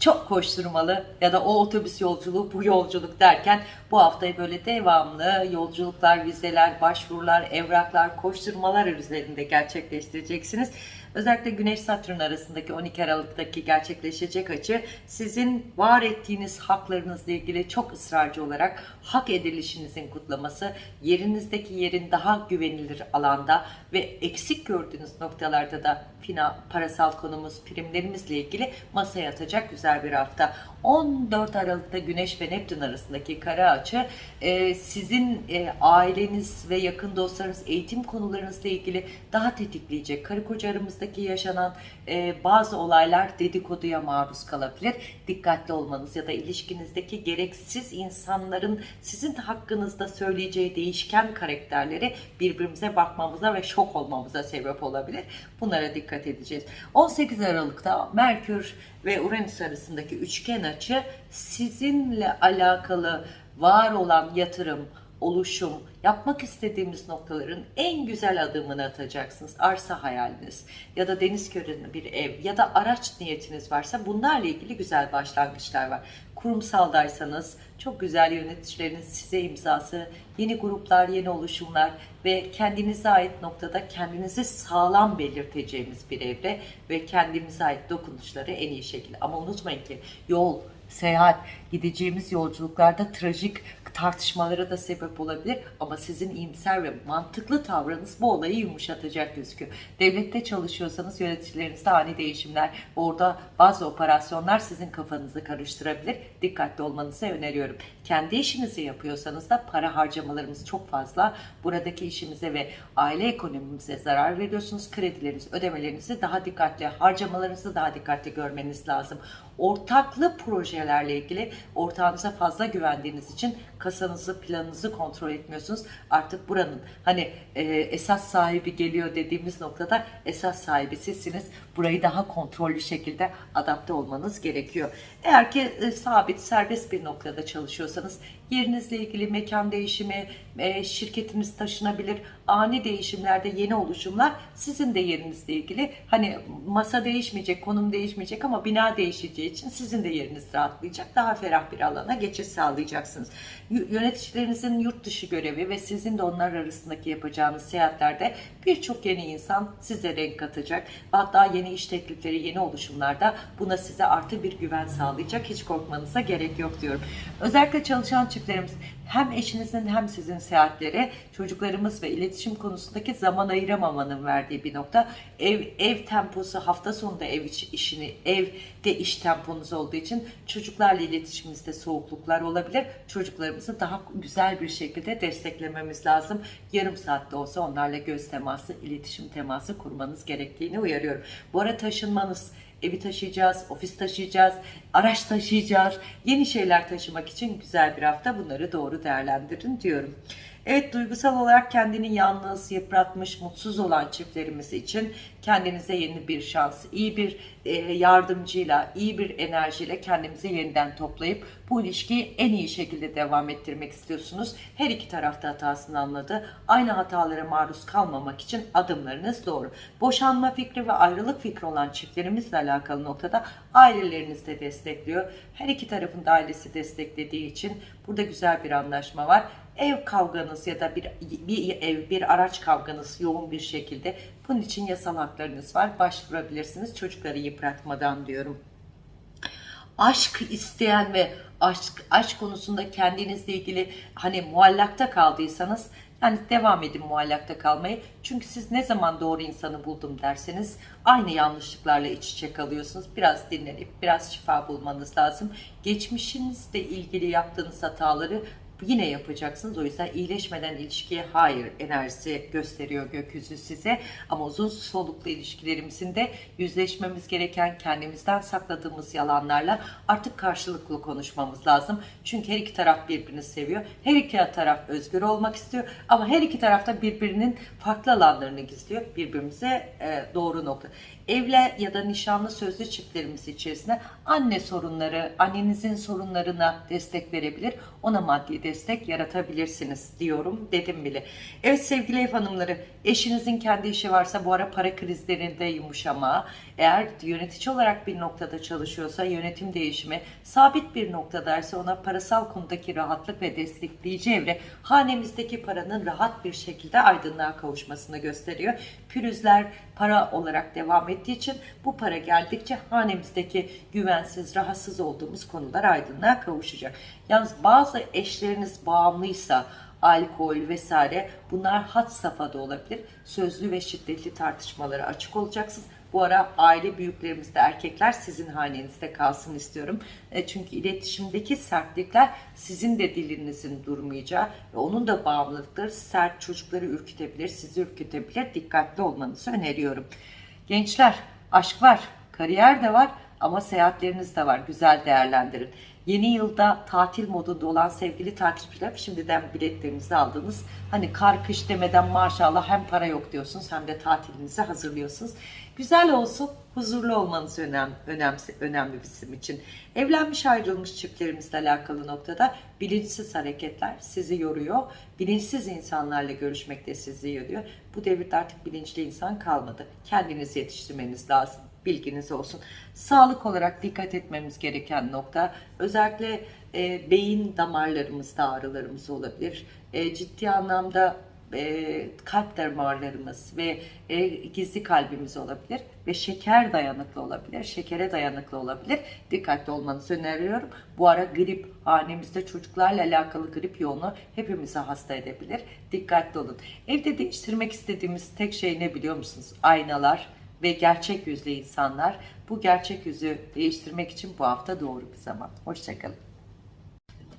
çok koşturmalı ya da o otobüs yolculuğu bu yolculuk derken bu haftayı böyle devamlı yolculuklar, vizeler, başvurular, evraklar, koşturmalar üzerinde gerçekleştireceksiniz. Özellikle Güneş Satürn arasındaki 12 Aralık'taki gerçekleşecek açı sizin var ettiğiniz haklarınızla ilgili çok ısrarcı olarak hak edilişinizin kutlaması, yerinizdeki yerin daha güvenilir alanda ve eksik gördüğünüz noktalarda da fina, parasal konumuz, primlerimizle ilgili masaya atacak güzel bir hafta. 14 Aralık'ta Güneş ve Neptün arasındaki kara açı e, sizin e, aileniz ve yakın dostlarınız eğitim konularınızla ilgili daha tetikleyecek. Karı koca aramızdaki yaşanan e, bazı olaylar dedikoduya maruz kalabilir. Dikkatli olmanız ya da ilişkinizdeki gereksiz insanların sizin hakkınızda söyleyeceği değişken karakterleri birbirimize bakmamıza ve şok olmamıza sebep olabilir. Bunlara dikkat edeceğiz. 18 Aralık'ta Merkür ve Uranüs arasındaki üçgen açı sizinle alakalı var olan yatırım, oluşum, yapmak istediğimiz noktaların en güzel adımını atacaksınız. Arsa hayaliniz ya da deniz köründe bir ev ya da araç niyetiniz varsa bunlarla ilgili güzel başlangıçlar var. Kurumsaldaysanız çok güzel yöneticileriniz size imzası, yeni gruplar, yeni oluşumlar ve kendinize ait noktada kendinizi sağlam belirteceğimiz bir evre ve kendimize ait dokunuşları en iyi şekilde. Ama unutmayın ki yol, seyahat, gideceğimiz yolculuklarda trajik tartışmalara da sebep olabilir ama sizin iyimser ve mantıklı tavrınız bu olayı yumuşatacak gözüküyor. Devlette çalışıyorsanız yöneticilerinizde ani değişimler, orada bazı operasyonlar sizin kafanızı karıştırabilir. Dikkatli olmanızı öneriyorum. Kendi işinizi yapıyorsanız da para harcamalarımız çok fazla. Buradaki işimize ve aile ekonomimize zarar veriyorsunuz. Kredileriniz, ödemelerinizi daha dikkatli, harcamalarınızı daha dikkatli görmeniz lazım. Ortaklı projelerle ilgili ortağınıza fazla güvendiğiniz için kasanızı, planınızı kontrol etmiyorsunuz. Artık buranın hani e, esas sahibi geliyor dediğimiz noktada esas sahibi sizsiniz. Burayı daha kontrollü şekilde adapte olmanız gerekiyor. Eğer ki e, sabit, serbest bir noktada çalışıyorsanız yerinizle ilgili mekan değişimi, e, şirketiniz taşınabilir, ani değişimlerde yeni oluşumlar sizin de yerinizle ilgili. Hani masa değişmeyecek, konum değişmeyecek ama bina değişeceği için sizin de yeriniz rahatlayacak. Daha ferah bir alana geçiş sağlayacaksınız. Yöneticilerinizin yurt dışı görevi ve sizin de onlar arasındaki yapacağınız seyahatlerde birçok yeni insan size renk katacak. Hatta yeni iş teklifleri, yeni oluşumlarda buna size artı bir güven sağlayacak. Hiç korkmanıza gerek yok diyorum. Özellikle çalışan çiftlerimiz hem eşinizin hem sizin seyahatleri çocuklarımız ve iletişim konusundaki zaman ayıramamanın verdiği bir nokta. Ev ev temposu hafta sonunda ev iç- işini evde iş temponuz olduğu için çocuklarla iletişimimizde soğukluklar olabilir. Çocuklarımızı daha güzel bir şekilde desteklememiz lazım. Yarım saatte olsa onlarla göz teması, iletişim teması kurmanız gerektiğini uyarıyorum. Bu ara taşınmanız Evi taşıyacağız, ofis taşıyacağız, araç taşıyacağız. Yeni şeyler taşımak için güzel bir hafta. Bunları doğru değerlendirin diyorum. Evet duygusal olarak kendini yalnız, yıpratmış, mutsuz olan çiftlerimiz için kendinize yeni bir şans, iyi bir e, yardımcıyla, iyi bir enerjiyle kendimizi yeniden toplayıp bu ilişkiyi en iyi şekilde devam ettirmek istiyorsunuz. Her iki tarafta hatasını anladı. Aynı hatalara maruz kalmamak için adımlarınız doğru. Boşanma fikri ve ayrılık fikri olan çiftlerimizle alakalı noktada aileleriniz de destekliyor. Her iki tarafın da ailesi desteklediği için burada güzel bir anlaşma var ev kavganız ya da bir, bir ev, bir araç kavganız yoğun bir şekilde bunun için yasal haklarınız var. Başvurabilirsiniz çocukları yıpratmadan diyorum. Aşk isteyen ve aşk, aşk konusunda kendinizle ilgili hani muallakta kaldıysanız yani devam edin muallakta kalmayı. Çünkü siz ne zaman doğru insanı buldum derseniz aynı yanlışlıklarla iç içe kalıyorsunuz. Biraz dinlenip biraz şifa bulmanız lazım. Geçmişinizle ilgili yaptığınız hataları yine yapacaksınız. O yüzden iyileşmeden ilişkiye hayır enerjisi gösteriyor gökyüzü size. Ama uzun soluklu ilişkilerimizin de yüzleşmemiz gereken kendimizden sakladığımız yalanlarla artık karşılıklı konuşmamız lazım. Çünkü her iki taraf birbirini seviyor. Her iki taraf özgür olmak istiyor. Ama her iki taraf da birbirinin farklı alanlarını gizliyor. Birbirimize e, doğru nokta. Evle ya da nişanlı sözlü çiftlerimiz içerisinde anne sorunları, annenizin sorunlarına destek verebilir. Ona maddi destek yaratabilirsiniz diyorum dedim bile. Evet sevgili ev hanımları eşinizin kendi işi varsa bu ara para krizlerinde yumuşama. Eğer yönetici olarak bir noktada çalışıyorsa yönetim değişimi, sabit bir noktadaysa ona parasal konudaki rahatlık ve destekleyici evre hanemizdeki paranın rahat bir şekilde aydınlığa kavuşmasını gösteriyor. Pürüzler para olarak devam ettiği için bu para geldikçe hanemizdeki güvensiz, rahatsız olduğumuz konular aydınlığa kavuşacak. Yalnız bazı eşleriniz bağımlıysa alkol vesaire bunlar hat safhada olabilir. Sözlü ve şiddetli tartışmalara açık olacaksınız. Bu ara aile büyüklerimizde erkekler sizin hanenizde kalsın istiyorum. E, çünkü iletişimdeki sertlikler sizin de dilinizin durmayacağı ve onun da bağımlılıkları sert çocukları ürkütebilir, sizi ürkütebilir. Dikkatli olmanızı öneriyorum. Gençler aşk var, kariyer de var ama seyahatleriniz de var. Güzel değerlendirin. Yeni yılda tatil modunda olan sevgili takipçiler şimdiden biletlerinizi aldınız. Hani kar kış demeden maşallah hem para yok diyorsunuz hem de tatilinizi hazırlıyorsunuz. Güzel olsun, huzurlu olmanız önemli, önemli, önemli bizim için. Evlenmiş ayrılmış çiftlerimizle alakalı noktada bilinçsiz hareketler sizi yoruyor. Bilinçsiz insanlarla görüşmek de sizi yoruyor. Bu devirde artık bilinçli insan kalmadı. Kendinizi yetiştirmeniz lazım. Bilginiz olsun. Sağlık olarak dikkat etmemiz gereken nokta özellikle e, beyin damarlarımızda ağrılarımız olabilir. E, ciddi anlamda e, kalp damarlarımız ve e, gizli kalbimiz olabilir ve şeker dayanıklı olabilir, şekere dayanıklı olabilir. Dikkatli olmanızı öneriyorum. Bu ara grip, hanemizde çocuklarla alakalı grip yoğunu hepimizi hasta edebilir. Dikkatli olun. Evde değiştirmek istediğimiz tek şey ne biliyor musunuz? Aynalar ve gerçek yüzlü insanlar. Bu gerçek yüzü değiştirmek için bu hafta doğru bir zaman. Hoşçakalın.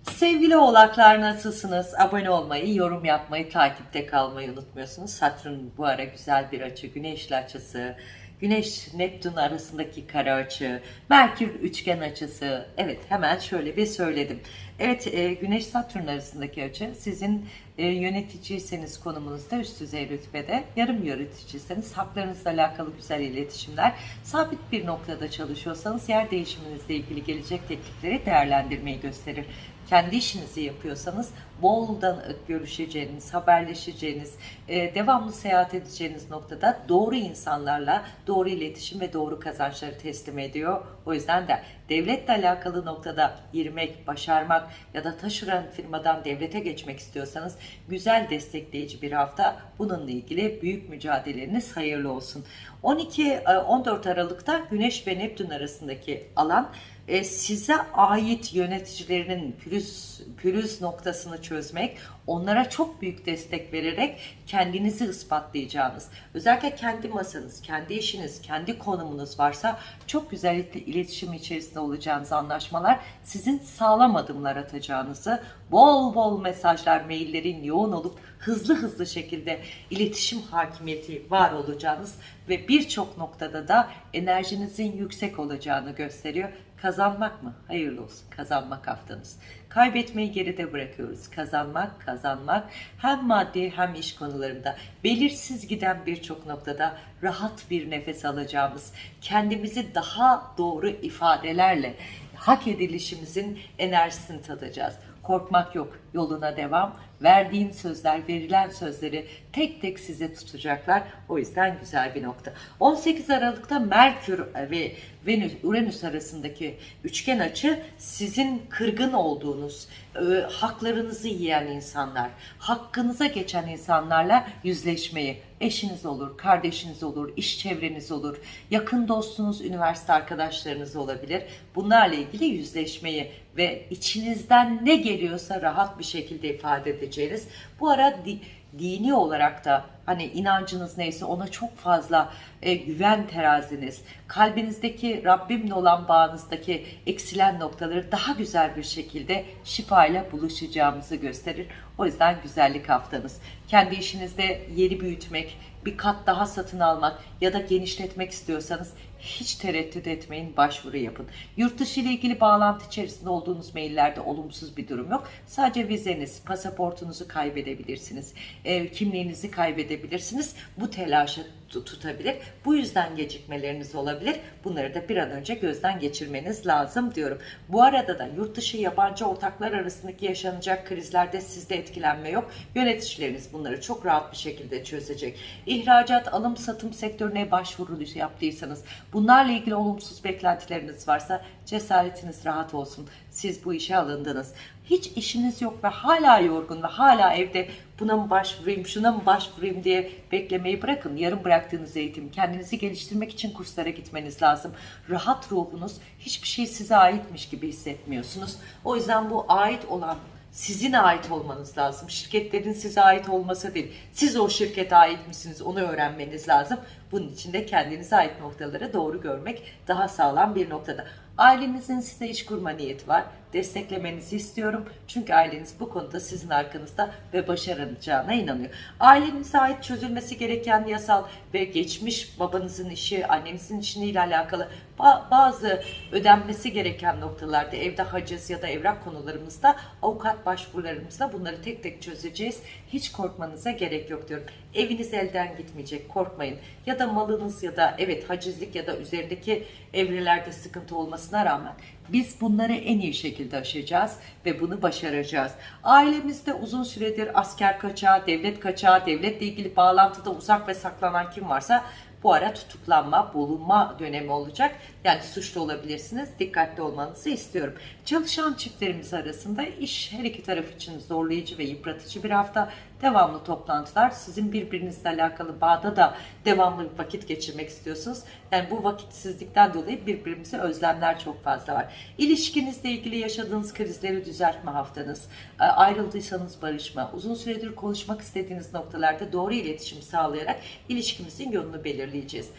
Sevgili oğlaklar nasılsınız? Abone olmayı, yorum yapmayı, takipte kalmayı unutmuyorsunuz. Satürn bu ara güzel bir açı, güneşli açısı, Güneş Neptün arasındaki kara açı, Merkür üçgen açısı. Evet hemen şöyle bir söyledim. Evet e, Güneş Satürn arasındaki açı sizin e, yöneticiyseniz konumunuzda üst düzey rütbede, yarım yöneticiyseniz haklarınızla alakalı güzel iletişimler, sabit bir noktada çalışıyorsanız yer değişiminizle ilgili gelecek teklifleri değerlendirmeyi gösterir kendi işinizi yapıyorsanız boldan görüşeceğiniz, haberleşeceğiniz, e, devamlı seyahat edeceğiniz noktada doğru insanlarla doğru iletişim ve doğru kazançları teslim ediyor. O yüzden de devletle alakalı noktada girmek, başarmak ya da taşıran firmadan devlete geçmek istiyorsanız güzel destekleyici bir hafta. Bununla ilgili büyük mücadeleniz hayırlı olsun. 12-14 Aralık'ta Güneş ve Neptün arasındaki alan e, size ait yöneticilerinin pürüz, pürüz noktasını çözmek, onlara çok büyük destek vererek kendinizi ispatlayacağınız, özellikle kendi masanız, kendi işiniz, kendi konumunuz varsa çok güzel iletişim içerisinde olacağınız anlaşmalar sizin sağlam adımlar atacağınızı, bol bol mesajlar, maillerin yoğun olup hızlı hızlı şekilde iletişim hakimiyeti var olacağınız ve birçok noktada da enerjinizin yüksek olacağını gösteriyor. Kazanmak mı? Hayırlı olsun. Kazanmak haftanız. Kaybetmeyi geride bırakıyoruz. Kazanmak, kazanmak hem maddi hem iş konularında belirsiz giden birçok noktada rahat bir nefes alacağımız, kendimizi daha doğru ifadelerle hak edilişimizin enerjisini tadacağız. Korkmak yok. Yoluna devam. Verdiğin sözler, verilen sözleri tek tek size tutacaklar. O yüzden güzel bir nokta. 18 Aralık'ta Merkür ve Venüs, Uranüs arasındaki üçgen açı sizin kırgın olduğunuz, e, haklarınızı yiyen insanlar, hakkınıza geçen insanlarla yüzleşmeyi, eşiniz olur, kardeşiniz olur, iş çevreniz olur, yakın dostunuz, üniversite arkadaşlarınız olabilir. Bunlarla ilgili yüzleşmeyi ve içinizden ne geliyorsa rahat bir şekilde ifade edeceğiniz. Bu ara di, dini olarak da hani inancınız neyse ona çok fazla e, güven teraziniz, kalbinizdeki Rabbimle olan bağınızdaki eksilen noktaları daha güzel bir şekilde şifayla buluşacağımızı gösterir. O yüzden güzellik haftanız. Kendi işinizde yeri büyütmek, bir kat daha satın almak ya da genişletmek istiyorsanız hiç tereddüt etmeyin, başvuru yapın. Yurt dışı ile ilgili bağlantı içerisinde olduğunuz maillerde olumsuz bir durum yok. Sadece vizeniz, pasaportunuzu kaybedebilirsiniz, e, kimliğinizi kaybedebilirsiniz. Bu telaşı tutabilir. Bu yüzden gecikmeleriniz olabilir. Bunları da bir an önce gözden geçirmeniz lazım diyorum. Bu arada da yurt dışı yabancı ortaklar arasındaki yaşanacak krizlerde sizde etkilenme yok. Yöneticileriniz bunları çok rahat bir şekilde çözecek. İhracat, alım, satım sektörüne başvuru yaptıysanız, bunlarla ilgili olumsuz beklentileriniz varsa cesaretiniz rahat olsun. Siz bu işe alındınız. Hiç işiniz yok ve hala yorgun ve hala evde buna mı başvurayım, şuna mı başvurayım diye beklemeyi bırakın. Yarım bıraktığınız eğitim, kendinizi geliştirmek için kurslara gitmeniz lazım. Rahat ruhunuz, hiçbir şey size aitmiş gibi hissetmiyorsunuz. O yüzden bu ait olan sizin ait olmanız lazım. Şirketlerin size ait olması değil. Siz o şirkete ait misiniz onu öğrenmeniz lazım. Bunun için de kendinize ait noktaları doğru görmek daha sağlam bir noktada. Ailenizin size iş kurma niyeti var. Desteklemenizi istiyorum. Çünkü aileniz bu konuda sizin arkanızda ve başarılacağına inanıyor. Ailenize ait çözülmesi gereken yasal ve geçmiş babanızın işi, annenizin işiyle alakalı Ba- bazı ödenmesi gereken noktalarda evde haciz ya da evrak konularımızda avukat başvurularımızda bunları tek tek çözeceğiz. Hiç korkmanıza gerek yok diyorum. Eviniz elden gitmeyecek korkmayın. Ya da malınız ya da evet hacizlik ya da üzerindeki evrelerde sıkıntı olmasına rağmen biz bunları en iyi şekilde aşacağız ve bunu başaracağız. Ailemizde uzun süredir asker kaçağı, devlet kaçağı, devletle ilgili bağlantıda uzak ve saklanan kim varsa bu ara tutuklanma, bulunma dönemi olacak. Yani suçlu olabilirsiniz. Dikkatli olmanızı istiyorum. Çalışan çiftlerimiz arasında iş her iki taraf için zorlayıcı ve yıpratıcı bir hafta. Devamlı toplantılar. Sizin birbirinizle alakalı bağda da devamlı bir vakit geçirmek istiyorsunuz. Yani bu vakitsizlikten dolayı birbirimize özlemler çok fazla var. İlişkinizle ilgili yaşadığınız krizleri düzeltme haftanız. E, Ayrıldıysanız barışma. Uzun süredir konuşmak istediğiniz noktalarda doğru iletişim sağlayarak ilişkimizin yolunu belirleyeceğiz.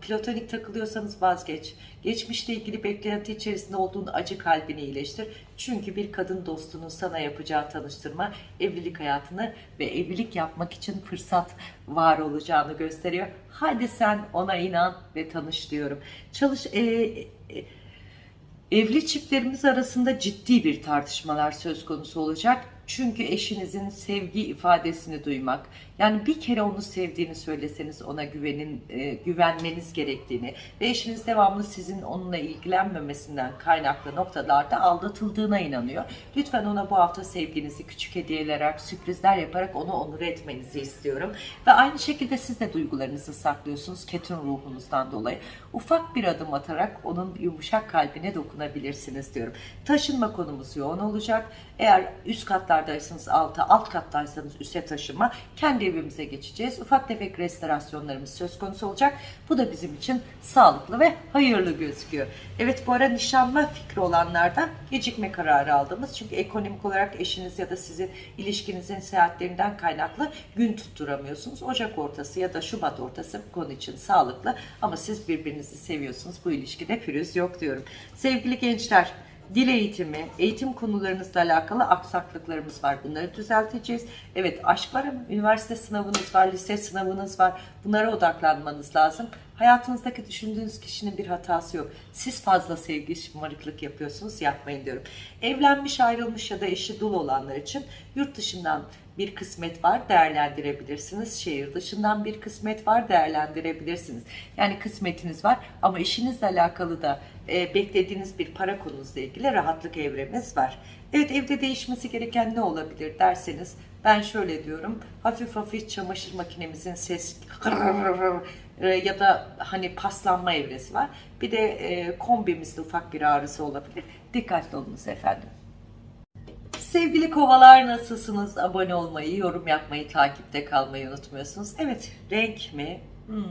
Platonik takılıyorsanız vazgeç. Geçmişle ilgili beklenti içerisinde olduğun acı kalbini iyileştir. Çünkü bir kadın dostunun sana yapacağı tanıştırma evlilik hayatını ve evlilik yapmak için fırsat var olacağını gösteriyor. Hadi sen ona inan ve tanış diyorum. Çalış e, e, Evli çiftlerimiz arasında ciddi bir tartışmalar söz konusu olacak. Çünkü eşinizin sevgi ifadesini duymak, yani bir kere onu sevdiğini söyleseniz ona güvenin, e, güvenmeniz gerektiğini ve eşiniz devamlı sizin onunla ilgilenmemesinden kaynaklı noktalarda aldatıldığına inanıyor. Lütfen ona bu hafta sevginizi küçük hediyeler, sürprizler yaparak onu onur etmenizi istiyorum. Ve aynı şekilde siz de duygularınızı saklıyorsunuz ketum ruhunuzdan dolayı. Ufak bir adım atarak onun yumuşak kalbine dokunabilirsiniz diyorum. Taşınma konumuz yoğun olacak. Eğer üst katlardaysanız alta, alt kattaysanız üste taşınma. Kendi evimize geçeceğiz. Ufak tefek restorasyonlarımız söz konusu olacak. Bu da bizim için sağlıklı ve hayırlı gözüküyor. Evet bu ara nişanma fikri olanlardan gecikme kararı aldığımız. Çünkü ekonomik olarak eşiniz ya da sizin ilişkinizin seyahatlerinden kaynaklı gün tutturamıyorsunuz. Ocak ortası ya da Şubat ortası bu konu için sağlıklı. Ama siz birbirinizi seviyorsunuz. Bu ilişkide pürüz yok diyorum. Sevgili gençler Dil eğitimi, eğitim konularınızla alakalı aksaklıklarımız var. Bunları düzelteceğiz. Evet aşk var ama üniversite sınavınız var, lise sınavınız var. Bunlara odaklanmanız lazım. Hayatınızdaki düşündüğünüz kişinin bir hatası yok. Siz fazla sevgi, şımarıklık yapıyorsunuz. Yapmayın diyorum. Evlenmiş, ayrılmış ya da eşi dul olanlar için yurt dışından bir kısmet var değerlendirebilirsiniz. Şehir dışından bir kısmet var değerlendirebilirsiniz. Yani kısmetiniz var ama işinizle alakalı da e, beklediğiniz bir para konunuzla ilgili rahatlık evremiz var. Evet evde değişmesi gereken ne olabilir derseniz ben şöyle diyorum. Hafif hafif çamaşır makinemizin ses ya da hani paslanma evresi var. Bir de e, kombimizde ufak bir ağrısı olabilir. Dikkatli olunuz efendim. Sevgili kovalar nasılsınız? Abone olmayı, yorum yapmayı, takipte kalmayı unutmuyorsunuz. Evet, renk mi? Hmm.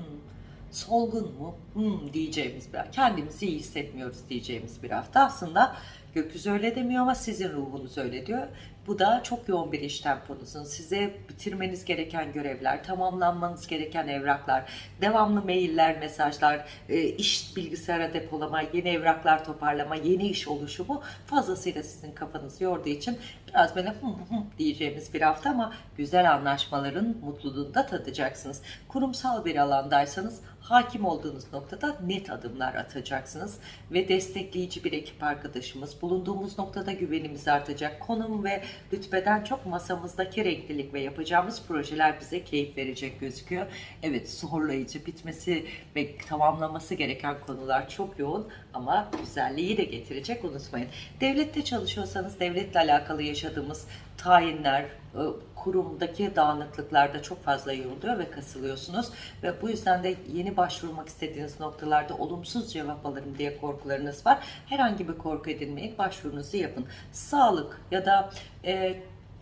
Solgun mu? Hmm, diyeceğimiz bir Kendimizi iyi hissetmiyoruz diyeceğimiz bir hafta. Aslında gökyüzü öyle demiyor ama sizin ruhunuz öyle diyor. Bu da çok yoğun bir iş temponuzun. Size bitirmeniz gereken görevler, tamamlanmanız gereken evraklar, devamlı mailler, mesajlar, e, iş bilgisayara depolama, yeni evraklar toparlama, yeni iş oluşumu fazlasıyla sizin kafanızı yorduğu için biraz böyle hım hım diyeceğimiz bir hafta ama güzel anlaşmaların mutluluğunu da tadacaksınız. Kurumsal bir alandaysanız hakim olduğunuz noktada net adımlar atacaksınız ve destekleyici bir ekip arkadaşımız, bulunduğumuz noktada güvenimiz artacak. Konum ve rütbeden çok masamızdaki renklilik ve yapacağımız projeler bize keyif verecek gözüküyor. Evet zorlayıcı bitmesi ve tamamlaması gereken konular çok yoğun ama güzelliği de getirecek unutmayın. Devlette çalışıyorsanız devletle alakalı yaşadığımız tayinler, e, kurumdaki dağınıklıklarda çok fazla yoruluyor ve kasılıyorsunuz ve bu yüzden de yeni başvurmak istediğiniz noktalarda olumsuz cevap alırım diye korkularınız var. Herhangi bir korku edinmeyin, başvurunuzu yapın. Sağlık ya da e,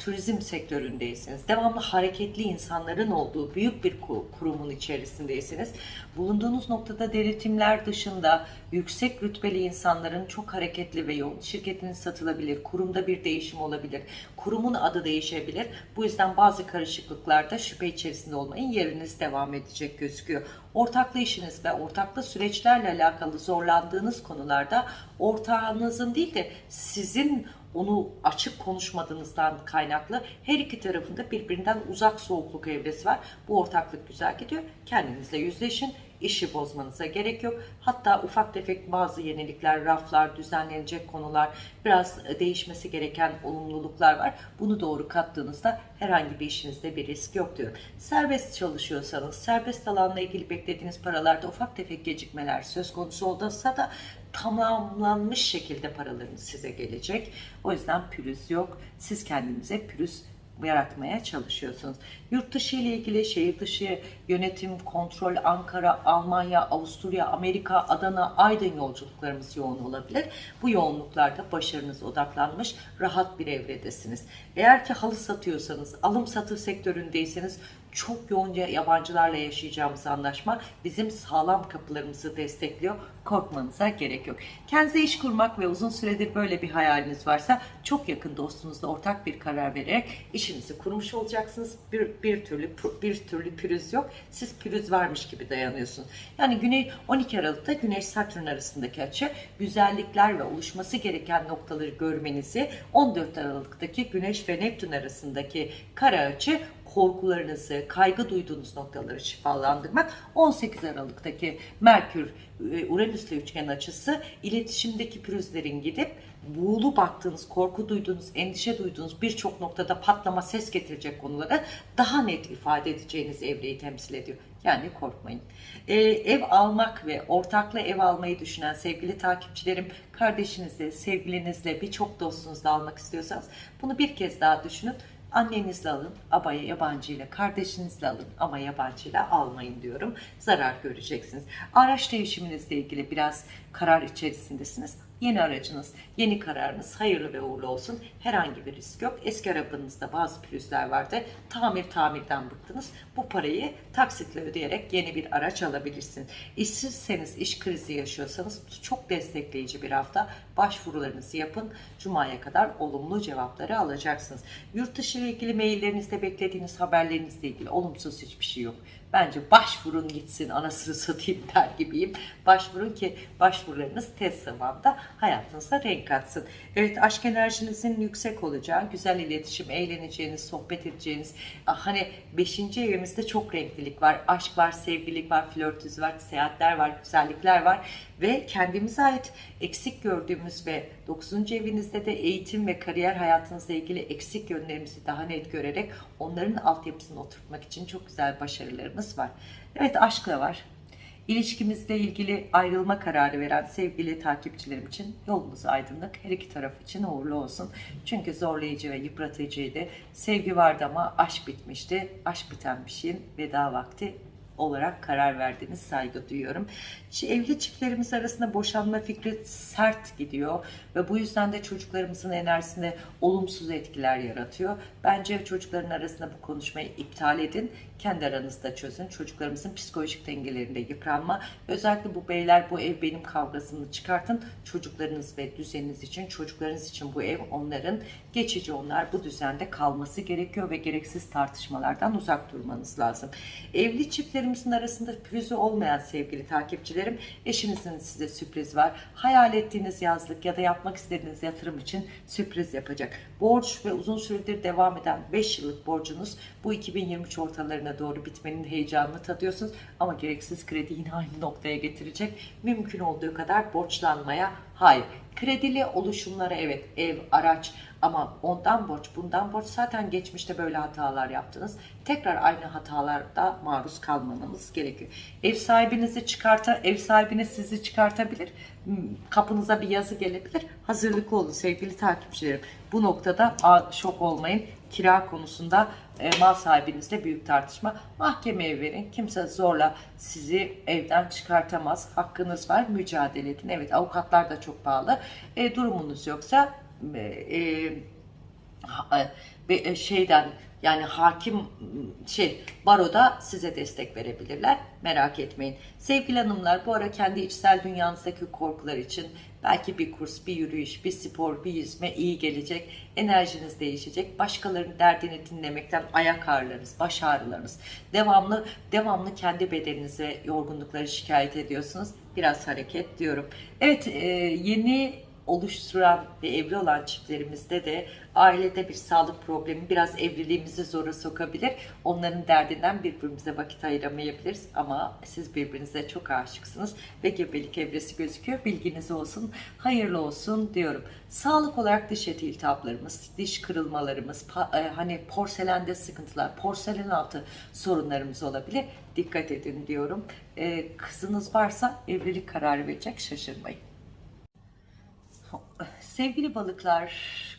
turizm sektöründeyseniz, devamlı hareketli insanların olduğu büyük bir kurumun içerisindeyseniz, bulunduğunuz noktada denetimler dışında yüksek rütbeli insanların çok hareketli ve yoğun, şirketiniz satılabilir, kurumda bir değişim olabilir, kurumun adı değişebilir. Bu yüzden bazı karışıklıklarda şüphe içerisinde olmayın, yeriniz devam edecek gözüküyor. Ortaklı işiniz ve ortaklı süreçlerle alakalı zorlandığınız konularda ortağınızın değil de sizin onu açık konuşmadığınızdan kaynaklı her iki tarafında birbirinden uzak soğukluk evresi var. Bu ortaklık güzel gidiyor. Kendinizle yüzleşin. işi bozmanıza gerek yok. Hatta ufak tefek bazı yenilikler, raflar, düzenlenecek konular, biraz değişmesi gereken olumluluklar var. Bunu doğru kattığınızda herhangi bir işinizde bir risk yok diyorum. Serbest çalışıyorsanız, serbest alanla ilgili beklediğiniz paralarda ufak tefek gecikmeler söz konusu olduysa da tamamlanmış şekilde paralarınız size gelecek. O yüzden pürüz yok. Siz kendinize pürüz yaratmaya çalışıyorsunuz. Yurt dışı ile ilgili şehir dışı yönetim, kontrol, Ankara, Almanya, Avusturya, Amerika, Adana, Aydın yolculuklarımız yoğun olabilir. Bu yoğunluklarda başarınız odaklanmış, rahat bir evredesiniz. Eğer ki halı satıyorsanız, alım satım sektöründeyseniz çok yoğun yabancılarla yaşayacağımız anlaşma bizim sağlam kapılarımızı destekliyor. Korkmanıza gerek yok. Kendinize iş kurmak ve uzun süredir böyle bir hayaliniz varsa çok yakın dostunuzla ortak bir karar vererek işinizi kurmuş olacaksınız. Bir, bir türlü bir türlü pürüz yok. Siz pürüz varmış gibi dayanıyorsunuz. Yani Güney 12 Aralık'ta Güneş Satürn arasındaki açı güzellikler ve oluşması gereken noktaları görmenizi 14 Aralık'taki Güneş ve Neptün arasındaki kara açı korkularınızı, kaygı duyduğunuz noktaları şifalandırmak. 18 Aralık'taki Merkür e, Uranüs'le üçgen açısı iletişimdeki pürüzlerin gidip buğulu baktığınız, korku duyduğunuz, endişe duyduğunuz birçok noktada patlama ses getirecek konuları daha net ifade edeceğiniz evreyi temsil ediyor. Yani korkmayın. Ee, ev almak ve ortaklı ev almayı düşünen sevgili takipçilerim, kardeşinizle, sevgilinizle, birçok dostunuzla almak istiyorsanız bunu bir kez daha düşünün. Annenizle alın ama yabancıyla, kardeşinizle alın ama yabancıyla almayın diyorum. Zarar göreceksiniz. Araç değişiminizle ilgili biraz karar içerisindesiniz. Yeni aracınız, yeni kararınız hayırlı ve uğurlu olsun. Herhangi bir risk yok. Eski arabanızda bazı pürüzler vardı. Tamir tamirden bıktınız. Bu parayı taksitle ödeyerek yeni bir araç alabilirsiniz. İşsizseniz, iş krizi yaşıyorsanız çok destekleyici bir hafta. Başvurularınızı yapın. Cuma'ya kadar olumlu cevapları alacaksınız. Yurt dışı ile ilgili maillerinizde beklediğiniz haberlerinizle ilgili olumsuz hiçbir şey yok. Bence başvurun gitsin anasını satayım der gibiyim. Başvurun ki başvurularınız tez zamanda hayatınıza renk katsın. Evet aşk enerjinizin yüksek olacağı, güzel iletişim, eğleneceğiniz, sohbet edeceğiniz. Ah, hani 5. evimizde çok renklilik var. Aşk var, sevgilik var, flörtüz var, seyahatler var, güzellikler var. Ve kendimize ait eksik gördüğümüz ve 9. evinizde de eğitim ve kariyer hayatınızla ilgili eksik yönlerimizi daha net görerek onların altyapısını oturtmak için çok güzel başarılarımız var. Evet aşk da var. İlişkimizle ilgili ayrılma kararı veren sevgili takipçilerim için yolumuz aydınlık. Her iki taraf için uğurlu olsun. Çünkü zorlayıcı ve yıpratıcıydı. Sevgi vardı ama aşk bitmişti. Aşk biten bir şeyin veda vakti olarak karar verdiğiniz saygı duyuyorum. Evli çiftlerimiz arasında boşanma fikri sert gidiyor ve bu yüzden de çocuklarımızın enerjisinde olumsuz etkiler yaratıyor. Bence çocukların arasında bu konuşmayı iptal edin. Kendi aranızda çözün. Çocuklarımızın psikolojik dengelerinde yıpranma. Özellikle bu beyler bu ev benim kavgasını çıkartın. Çocuklarınız ve düzeniniz için, çocuklarınız için bu ev onların geçici onlar bu düzende kalması gerekiyor ve gereksiz tartışmalardan uzak durmanız lazım. Evli çiftlerimizin arasında pürüzü olmayan sevgili takipçilerim, eşinizin size sürpriz var. Hayal ettiğiniz yazlık ya da yapmak istediğiniz yatırım için sürpriz yapacak. Borç ve uzun süredir devam eden 5 yıllık borcunuz bu 2023 ortalarına doğru bitmenin heyecanını tadıyorsunuz. Ama gereksiz kredi yine aynı noktaya getirecek. Mümkün olduğu kadar borçlanmaya hayır. Kredili oluşumlara evet ev, araç ama ondan borç, bundan borç zaten geçmişte böyle hatalar yaptınız. Tekrar aynı hatalarda maruz kalmamamız gerekiyor. Ev sahibinizi çıkarta, ev sahibiniz sizi çıkartabilir. Hmm, kapınıza bir yazı gelebilir. Hazırlıklı olun sevgili takipçilerim. Bu noktada şok olmayın. Kira konusunda e, mal sahibinizle büyük tartışma. Mahkemeye verin. Kimse zorla sizi evden çıkartamaz. Hakkınız var. Mücadele edin. Evet avukatlar da çok pahalı. E, durumunuz yoksa e, e, e şeyden yani hakim şey baroda size destek verebilirler. Merak etmeyin. Sevgili hanımlar bu ara kendi içsel dünyanızdaki korkular için belki bir kurs, bir yürüyüş, bir spor, bir yüzme iyi gelecek. Enerjiniz değişecek. Başkalarının derdini dinlemekten ayak ağrılarınız, baş ağrılarınız. Devamlı devamlı kendi bedeninize yorgunlukları şikayet ediyorsunuz. Biraz hareket diyorum. Evet yeni oluşturan ve evli olan çiftlerimizde de ailede bir sağlık problemi biraz evliliğimizi zora sokabilir. Onların derdinden birbirimize vakit ayıramayabiliriz ama siz birbirinize çok aşıksınız ve gebelik evresi gözüküyor. Bilginiz olsun, hayırlı olsun diyorum. Sağlık olarak diş eti iltihaplarımız, diş kırılmalarımız, e, hani porselende sıkıntılar, porselen altı sorunlarımız olabilir. Dikkat edin diyorum. E, kızınız varsa evlilik kararı verecek şaşırmayın. Sevgili balıklar,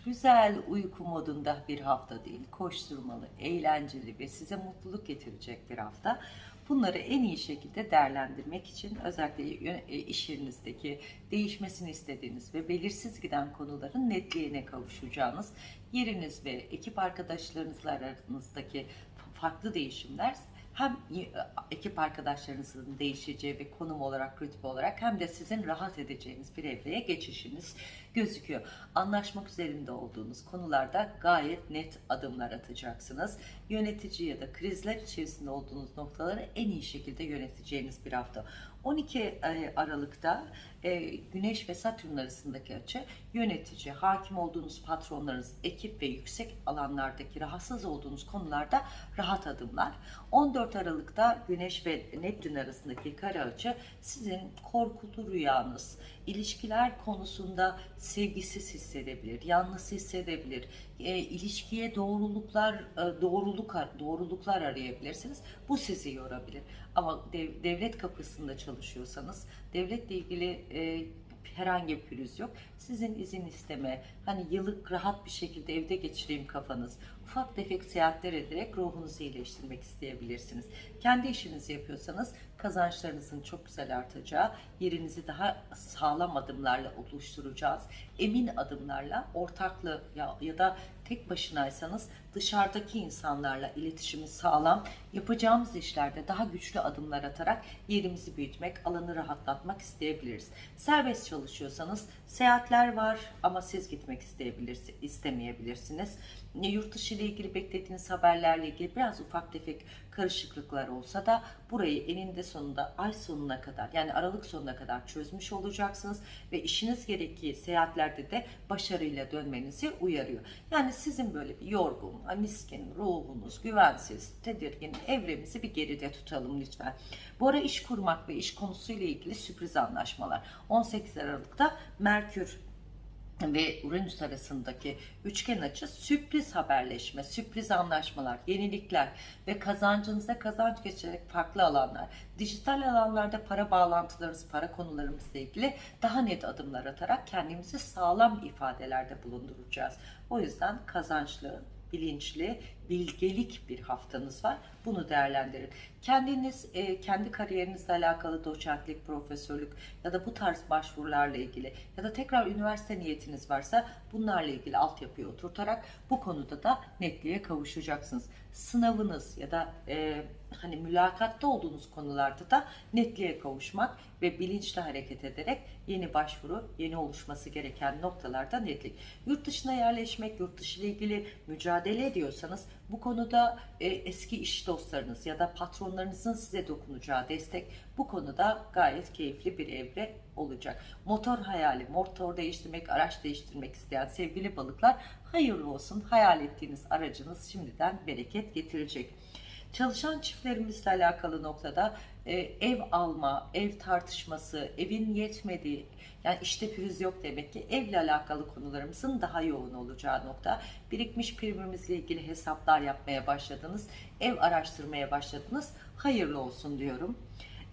güzel uyku modunda bir hafta değil, koşturmalı, eğlenceli ve size mutluluk getirecek bir hafta. Bunları en iyi şekilde değerlendirmek için özellikle e, iş yerinizdeki değişmesini istediğiniz ve belirsiz giden konuların netliğine kavuşacağınız yeriniz ve ekip arkadaşlarınızla aranızdaki farklı değişimler hem y- ekip arkadaşlarınızın değişeceği ve konum olarak, rütbe olarak hem de sizin rahat edeceğiniz bir evreye geçişiniz gözüküyor. Anlaşmak üzerinde olduğunuz konularda gayet net adımlar atacaksınız. Yönetici ya da krizler içerisinde olduğunuz noktaları en iyi şekilde yöneteceğiniz bir hafta. 12 e, Aralık'ta e, Güneş ve Satürn arasındaki açı yönetici, hakim olduğunuz patronlarınız, ekip ve yüksek alanlardaki rahatsız olduğunuz konularda rahat adımlar. 14 Aralık'ta Güneş ve Neptün arasındaki kare açı sizin korkulu rüyanız, ilişkiler konusunda sevgisiz hissedebilir, yalnız hissedebilir, e, ilişkiye doğruluklar e, doğruluk doğruluklar arayabilirsiniz. Bu sizi yorabilir. Ama dev- devlet kapısında çalışıyorsanız devletle ilgili e, herhangi bir pürüz yok. Sizin izin isteme, hani yıllık rahat bir şekilde evde geçireyim kafanız, ufak tefek seyahatler ederek ruhunuzu iyileştirmek isteyebilirsiniz. Kendi işinizi yapıyorsanız kazançlarınızın çok güzel artacağı, yerinizi daha sağlam adımlarla oluşturacağız. Emin adımlarla, ortaklı ya, ya da tek başınaysanız dışarıdaki insanlarla iletişimi sağlam, yapacağımız işlerde daha güçlü adımlar atarak yerimizi büyütmek, alanı rahatlatmak isteyebiliriz. Serbest çalışıyorsanız seyahatler var ama siz gitmek isteyebilirsiniz, istemeyebilirsiniz. Yurt dışı ile ilgili beklediğiniz haberlerle ilgili biraz ufak tefek karışıklıklar olsa da burayı eninde sonunda ay sonuna kadar yani Aralık sonuna kadar çözmüş olacaksınız ve işiniz gerektiği seyahatlerde de başarıyla dönmenizi uyarıyor. Yani sizin böyle bir yorgun, miskin, ruhunuz, güvensiz, tedirgin evremizi bir geride tutalım lütfen. Bu ara iş kurmak ve iş konusuyla ilgili sürpriz anlaşmalar. 18 Aralık'ta Merkür ve Uranüs arasındaki üçgen açı sürpriz haberleşme, sürpriz anlaşmalar, yenilikler ve kazancınızda kazanç geçerek farklı alanlar, dijital alanlarda para bağlantılarımız, para konularımızla ilgili daha net adımlar atarak kendimizi sağlam ifadelerde bulunduracağız. O yüzden kazançlı, bilinçli, bilgelik bir haftanız var. Bunu değerlendirin. Kendiniz, e, kendi kariyerinizle alakalı doçentlik, profesörlük ya da bu tarz başvurularla ilgili ya da tekrar üniversite niyetiniz varsa bunlarla ilgili altyapıyı oturtarak bu konuda da netliğe kavuşacaksınız. Sınavınız ya da e, hani mülakatta olduğunuz konularda da netliğe kavuşmak ve bilinçli hareket ederek yeni başvuru, yeni oluşması gereken noktalarda netlik. Yurt dışına yerleşmek, yurt dışı ile ilgili mücadele ediyorsanız bu konuda e, eski iş dostlarınız ya da patronlarınızın size dokunacağı destek bu konuda gayet keyifli bir evre olacak. Motor hayali, motor değiştirmek, araç değiştirmek isteyen sevgili balıklar hayırlı olsun. Hayal ettiğiniz aracınız şimdiden bereket getirecek. Çalışan çiftlerimizle alakalı noktada e, ev alma, ev tartışması, evin yetmediği, yani işte pürüz yok demek ki evle alakalı konularımızın daha yoğun olacağı nokta. Birikmiş primimizle ilgili hesaplar yapmaya başladınız, ev araştırmaya başladınız. Hayırlı olsun diyorum.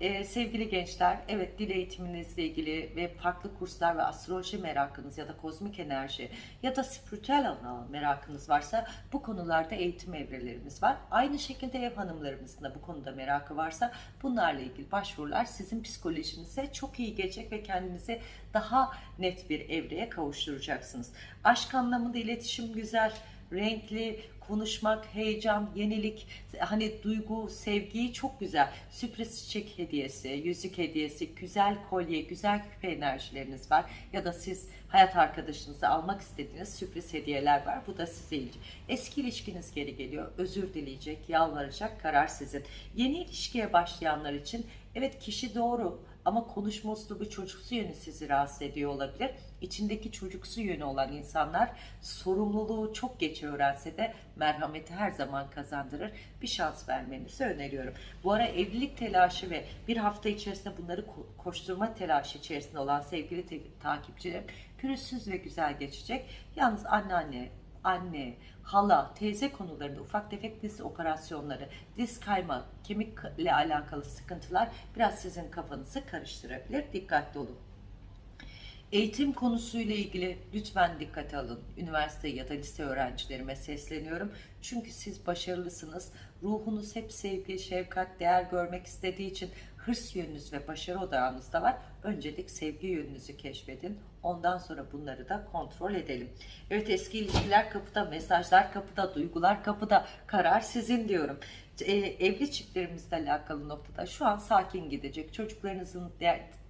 Ee, sevgili gençler, evet dil eğitiminizle ilgili ve farklı kurslar ve astroloji merakınız ya da kozmik enerji ya da spiritüel alan merakınız varsa bu konularda eğitim evrelerimiz var. Aynı şekilde ev hanımlarımızın da bu konuda merakı varsa bunlarla ilgili başvurular sizin psikolojinize çok iyi gelecek ve kendinizi daha net bir evreye kavuşturacaksınız. Aşk anlamında iletişim güzel, renkli, konuşmak, heyecan, yenilik, hani duygu, sevgiyi çok güzel. Sürpriz çiçek hediyesi, yüzük hediyesi, güzel kolye, güzel küpe enerjileriniz var. Ya da siz hayat arkadaşınıza almak istediğiniz sürpriz hediyeler var. Bu da size ilgi. Eski ilişkiniz geri geliyor. Özür dileyecek, yalvaracak, karar sizin. Yeni ilişkiye başlayanlar için evet kişi doğru ama konuşma üslubu çocuksu yönü sizi rahatsız ediyor olabilir. İçindeki çocuksu yönü olan insanlar sorumluluğu çok geç öğrense de merhameti her zaman kazandırır. Bir şans vermenizi öneriyorum. Bu ara evlilik telaşı ve bir hafta içerisinde bunları ko- koşturma telaşı içerisinde olan sevgili takipçilerim pürüzsüz ve güzel geçecek. Yalnız anneanne, anne, hala, teyze konularında ufak tefek diz operasyonları, diz kayma, kemikle alakalı sıkıntılar biraz sizin kafanızı karıştırabilir. Dikkatli olun. Eğitim konusuyla ilgili lütfen dikkate alın. Üniversite ya da lise öğrencilerime sesleniyorum. Çünkü siz başarılısınız. Ruhunuz hep sevgi, şefkat, değer görmek istediği için hırs yönünüz ve başarı odağınız da var. Öncelik sevgi yönünüzü keşfedin. Ondan sonra bunları da kontrol edelim. Evet eski ilişkiler kapıda, mesajlar kapıda, duygular kapıda. Karar sizin diyorum. E, evli çiftlerimizle alakalı noktada şu an sakin gidecek. Çocuklarınızın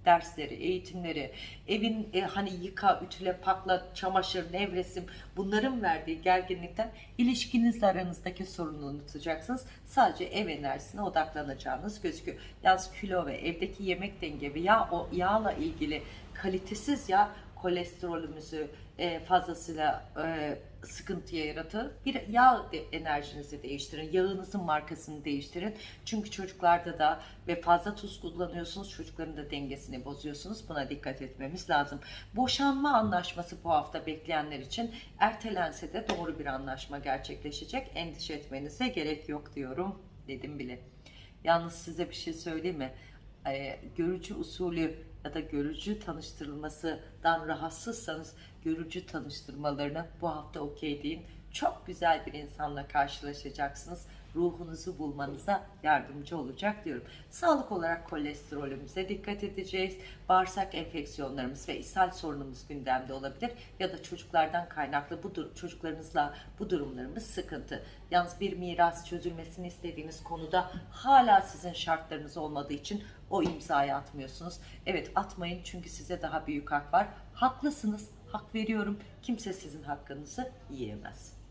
dersleri, eğitimleri, evin e, hani yıka, ütüle, pakla, çamaşır, nevresim bunların verdiği gerginlikten ilişkinizle aranızdaki sorunu unutacaksınız. Sadece ev enerjisine odaklanacağınız gözüküyor. Yalnız kilo ve evdeki yemek denge ve yağ, o yağla ilgili kalitesiz yağ kolesterolümüzü e, fazlasıyla e, sıkıntıya yaratır. Bir yağ enerjinizi değiştirin. Yağınızın markasını değiştirin. Çünkü çocuklarda da ve fazla tuz kullanıyorsunuz. Çocukların da dengesini bozuyorsunuz. Buna dikkat etmemiz lazım. Boşanma anlaşması bu hafta bekleyenler için ertelense de doğru bir anlaşma gerçekleşecek. Endişe etmenize gerek yok diyorum. Dedim bile. Yalnız size bir şey söyleyeyim mi? Ee, görücü usulü ya da görücü tanıştırılmasından rahatsızsanız görücü tanıştırmalarını bu hafta okey deyin. Çok güzel bir insanla karşılaşacaksınız. Ruhunuzu bulmanıza yardımcı olacak diyorum. Sağlık olarak kolesterolümüze dikkat edeceğiz. Bağırsak enfeksiyonlarımız ve ishal sorunumuz gündemde olabilir. Ya da çocuklardan kaynaklı bu çocuklarınızla bu durumlarımız sıkıntı. Yalnız bir miras çözülmesini istediğiniz konuda hala sizin şartlarınız olmadığı için o imzayı atmıyorsunuz. Evet atmayın çünkü size daha büyük hak var. Haklısınız. Hak veriyorum. Kimse sizin hakkınızı yiyemez.